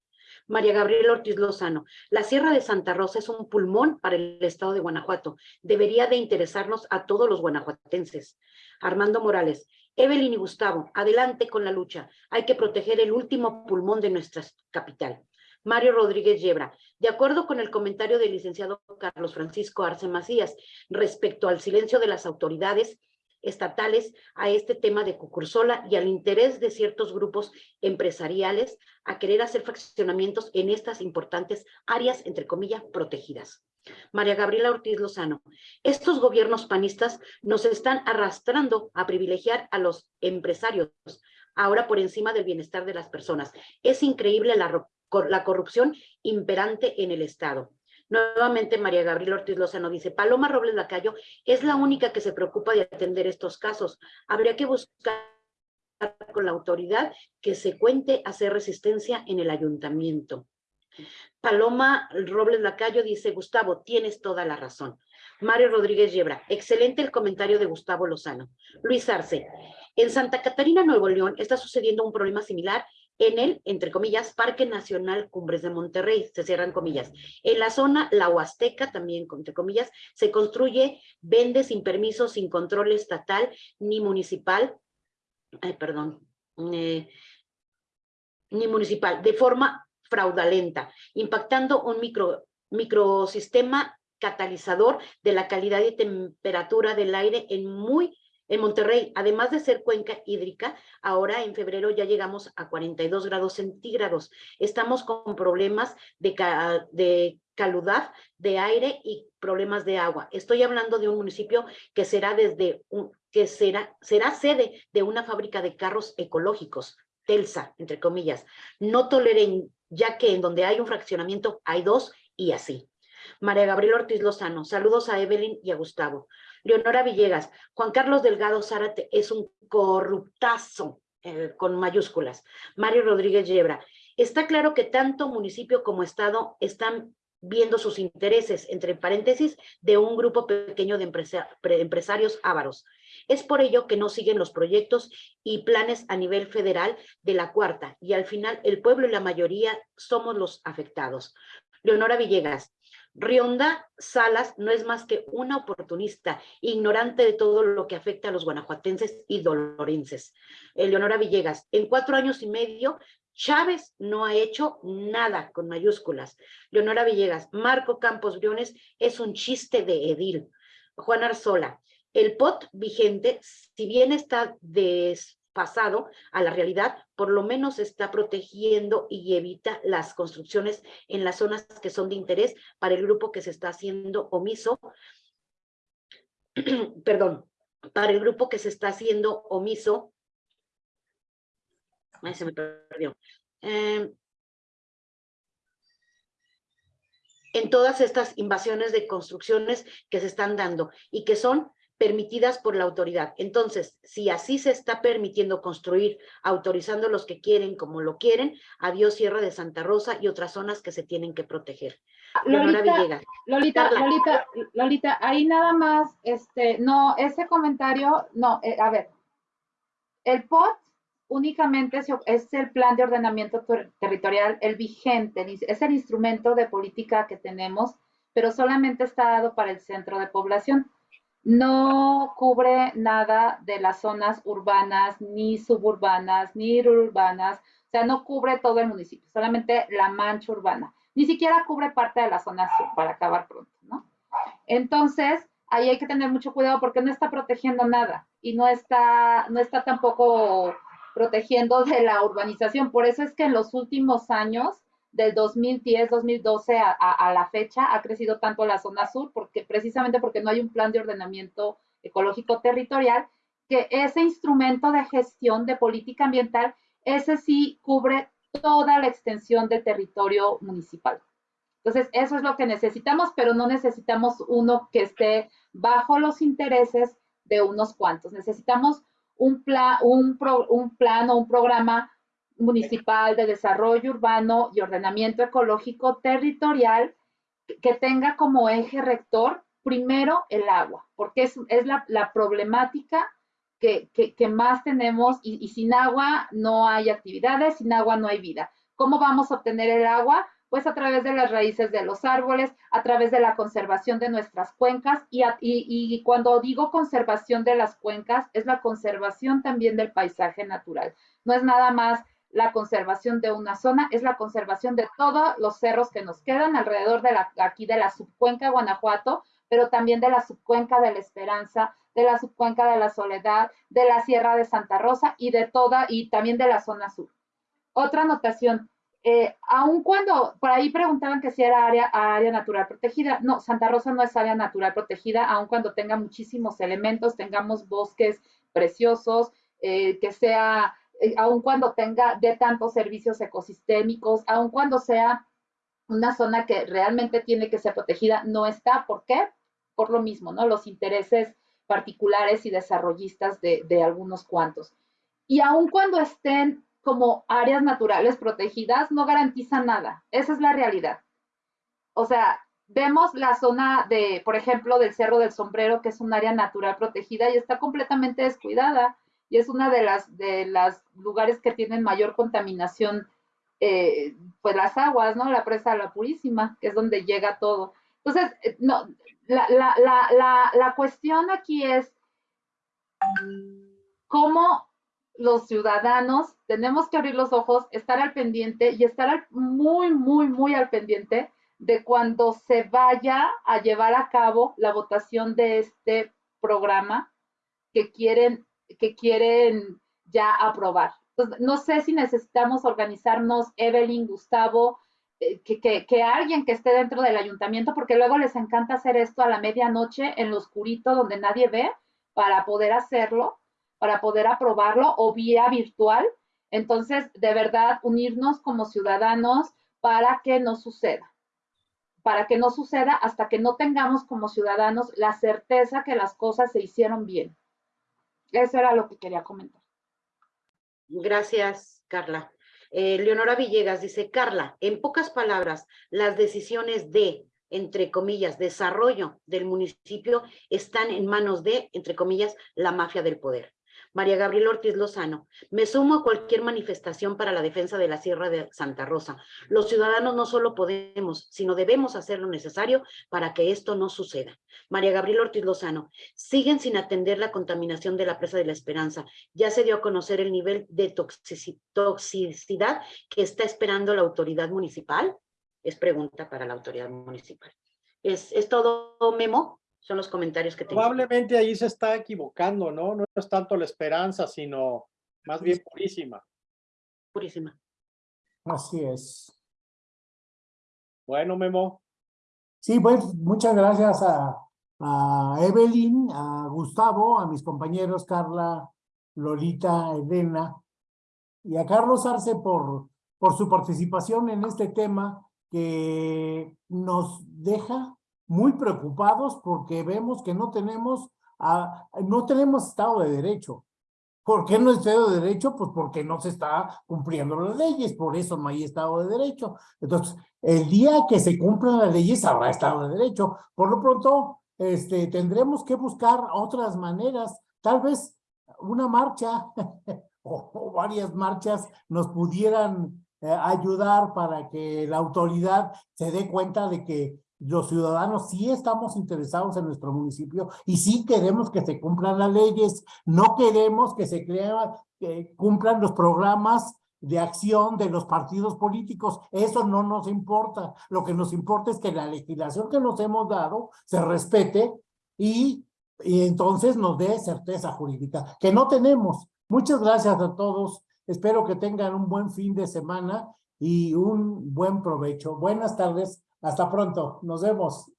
María Gabriela Ortiz Lozano, la Sierra de Santa Rosa es un pulmón para el estado de Guanajuato. Debería de interesarnos a todos los guanajuatenses. Armando Morales, Evelyn y Gustavo, adelante con la lucha. Hay que proteger el último pulmón de nuestra capital. Mario Rodríguez Yebra, de acuerdo con el comentario del licenciado Carlos Francisco Arce Macías respecto al silencio de las autoridades, estatales a este tema de Cucursola y al interés de ciertos grupos empresariales a querer hacer fraccionamientos en estas importantes áreas, entre comillas, protegidas. María Gabriela Ortiz Lozano, estos gobiernos panistas nos están arrastrando a privilegiar a los empresarios, ahora por encima del bienestar de las personas. Es increíble la, la corrupción imperante en el Estado. Nuevamente María Gabriela Ortiz Lozano dice, Paloma Robles Lacayo es la única que se preocupa de atender estos casos. Habría que buscar con la autoridad que se cuente hacer resistencia en el ayuntamiento. Paloma Robles Lacayo dice, Gustavo, tienes toda la razón. Mario Rodríguez Yebra, excelente el comentario de Gustavo Lozano. Luis Arce, en Santa Catarina, Nuevo León, está sucediendo un problema similar en el, entre comillas, Parque Nacional Cumbres de Monterrey, se cierran comillas. En la zona La Huasteca, también, entre comillas, se construye, vende sin permiso, sin control estatal ni municipal, ay, perdón, eh, ni municipal, de forma fraudulenta, impactando un micro, microsistema catalizador de la calidad y temperatura del aire en muy en Monterrey, además de ser cuenca hídrica, ahora en febrero ya llegamos a 42 grados centígrados. Estamos con problemas de, de caludad de aire y problemas de agua. Estoy hablando de un municipio que será desde un, que será, será sede de una fábrica de carros ecológicos, Telsa, entre comillas. No toleren, ya que en donde hay un fraccionamiento hay dos y así. María Gabriela Ortiz Lozano, saludos a Evelyn y a Gustavo. Leonora Villegas, Juan Carlos Delgado Zárate es un corruptazo eh, con mayúsculas. Mario Rodríguez Yebra, está claro que tanto municipio como estado están viendo sus intereses, entre paréntesis, de un grupo pequeño de empresarios ávaros. Es por ello que no siguen los proyectos y planes a nivel federal de la cuarta, y al final el pueblo y la mayoría somos los afectados. Leonora Villegas, Rionda Salas no es más que una oportunista, ignorante de todo lo que afecta a los guanajuatenses y dolorenses. Eleonora Villegas, en cuatro años y medio, Chávez no ha hecho nada con mayúsculas. Leonora Villegas, Marco Campos Briones es un chiste de edil. Juan Arzola, el POT vigente, si bien está des, pasado a la realidad, por lo menos está protegiendo y evita las construcciones en las zonas que son de interés para el grupo que se está haciendo omiso, (clears throat) perdón, para el grupo que se está haciendo omiso, ay, se me perdió, em, en todas estas invasiones de construcciones que se están dando y que son permitidas por la autoridad. Entonces, si así se está permitiendo construir, autorizando los que quieren como lo quieren, adiós Sierra de Santa Rosa y otras zonas que se tienen que proteger. Lolita, Lolita, Lolita, Lolita, ahí nada más, este, no, ese comentario, no, eh, a ver, el POT únicamente es el plan de ordenamiento territorial, el vigente, es el instrumento de política que tenemos, pero solamente está dado para el centro de población no cubre nada de las zonas urbanas, ni suburbanas, ni urbanas, o sea, no cubre todo el municipio, solamente la mancha urbana. Ni siquiera cubre parte de la zona sur, para acabar pronto, ¿no? Entonces, ahí hay que tener mucho cuidado porque no está protegiendo nada y no está, no está tampoco protegiendo de la urbanización. Por eso es que en los últimos años del 2010, 2012 a, la fecha ha crecido tanto la zona sur, porque precisamente porque no hay un plan de ordenamiento ecológico territorial, que ese instrumento de gestión de política ambiental, ese sí cubre toda la extensión del territorio municipal. Entonces, eso es lo que necesitamos, pero no necesitamos uno que esté bajo los intereses de unos cuantos. Necesitamos un, plan, un plan o un programa municipal de desarrollo urbano y ordenamiento ecológico territorial que tenga como eje rector primero el agua, porque es, es la, problemática que, que, más tenemos y, y sin agua no hay actividades, sin agua no hay vida. ¿Cómo vamos a obtener el agua? Pues a través de las raíces de los árboles, a través de la conservación de nuestras cuencas y, a, y, y, cuando digo conservación de las cuencas es la conservación también del paisaje natural. No es nada más la conservación de una zona, es la conservación de todos los cerros que nos quedan alrededor de la, aquí de la subcuenca Guanajuato, pero también de la subcuenca de la Esperanza, de la subcuenca de la Soledad, de la Sierra de Santa Rosa y de toda, y también de la zona sur. Otra anotación, eh, aun cuando, por ahí preguntaban que si era área, área natural protegida, no, Santa Rosa no es área natural protegida, aun cuando tenga muchísimos elementos, tengamos bosques preciosos, eh, que sea eh, aun cuando tenga de tantos servicios ecosistémicos, aun cuando sea una zona que realmente tiene que ser protegida, no está. ¿Por qué? Por lo mismo, ¿no? Los intereses particulares y desarrollistas de, de algunos cuantos. Y aun cuando estén como áreas naturales protegidas, no garantiza nada. Esa es la realidad. O sea, vemos la zona de, por ejemplo, del Cerro del Sombrero, que es un área natural protegida y está completamente descuidada y es una de las de las lugares que tienen mayor contaminación, eh, pues las aguas, ¿no? La presa La Purísima, que es donde llega todo. Entonces, eh, no, la, la, la, la cuestión aquí es cómo los ciudadanos tenemos que abrir los ojos, estar al pendiente y estar muy, muy, muy al pendiente de cuando se vaya a llevar a cabo la votación de este programa que quieren que quieren ya aprobar. No sé si necesitamos organizarnos, Evelyn, Gustavo, eh, que, que, que, alguien que esté dentro del ayuntamiento, porque luego les encanta hacer esto a la medianoche en lo oscurito donde nadie ve, para poder hacerlo, para poder aprobarlo o vía virtual. Entonces, de verdad, unirnos como ciudadanos para que no suceda para que no suceda hasta que no tengamos como ciudadanos la certeza que las cosas se hicieron bien. Eso era lo que quería comentar. Gracias, Carla. Eh, Leonora Villegas dice, Carla, en pocas palabras, las decisiones de, entre comillas, desarrollo del municipio están en manos de, entre comillas, la mafia del poder. María Gabriela Ortiz Lozano, me sumo a cualquier manifestación para la defensa de la Sierra de Santa Rosa. Los ciudadanos no solo podemos, sino debemos hacer lo necesario para que esto no suceda. María Gabriela Ortiz Lozano, siguen sin atender la contaminación de la presa de la Esperanza. Ya se dio a conocer el nivel de toxicidad que está esperando la autoridad municipal. Es pregunta para la autoridad municipal. ¿Es, es todo, Memo? Son los comentarios que tengo. Probablemente ahí se está equivocando, ¿no? No es tanto la esperanza, sino más bien purísima. Purísima. Así es. Bueno, Memo. Sí, pues muchas gracias a, a Evelyn, a Gustavo, a mis compañeros Carla, Lolita, Elena y a Carlos Arce por, por su participación en este tema que nos deja muy preocupados porque vemos que no tenemos, a, no tenemos Estado de Derecho. ¿Por qué no Estado de Derecho? Pues porque no se está cumpliendo las leyes, por eso no hay Estado de Derecho. Entonces, el día que se cumplan las leyes habrá Estado de Derecho. Por lo pronto, este, tendremos que buscar otras maneras, tal vez una marcha (laughs) o, o varias marchas nos pudieran eh, ayudar para que la autoridad se dé cuenta de que los ciudadanos sí estamos interesados en nuestro municipio y sí queremos que se cumplan las leyes, no queremos que se crea, que cumplan los programas de acción de los partidos políticos. Eso no nos importa. Lo que nos importa es que la legislación que nos hemos dado se respete y, y entonces nos dé certeza jurídica, que no tenemos. Muchas gracias a todos. Espero que tengan un buen fin de semana y un buen provecho. Buenas tardes. Hasta pronto. Nos vemos.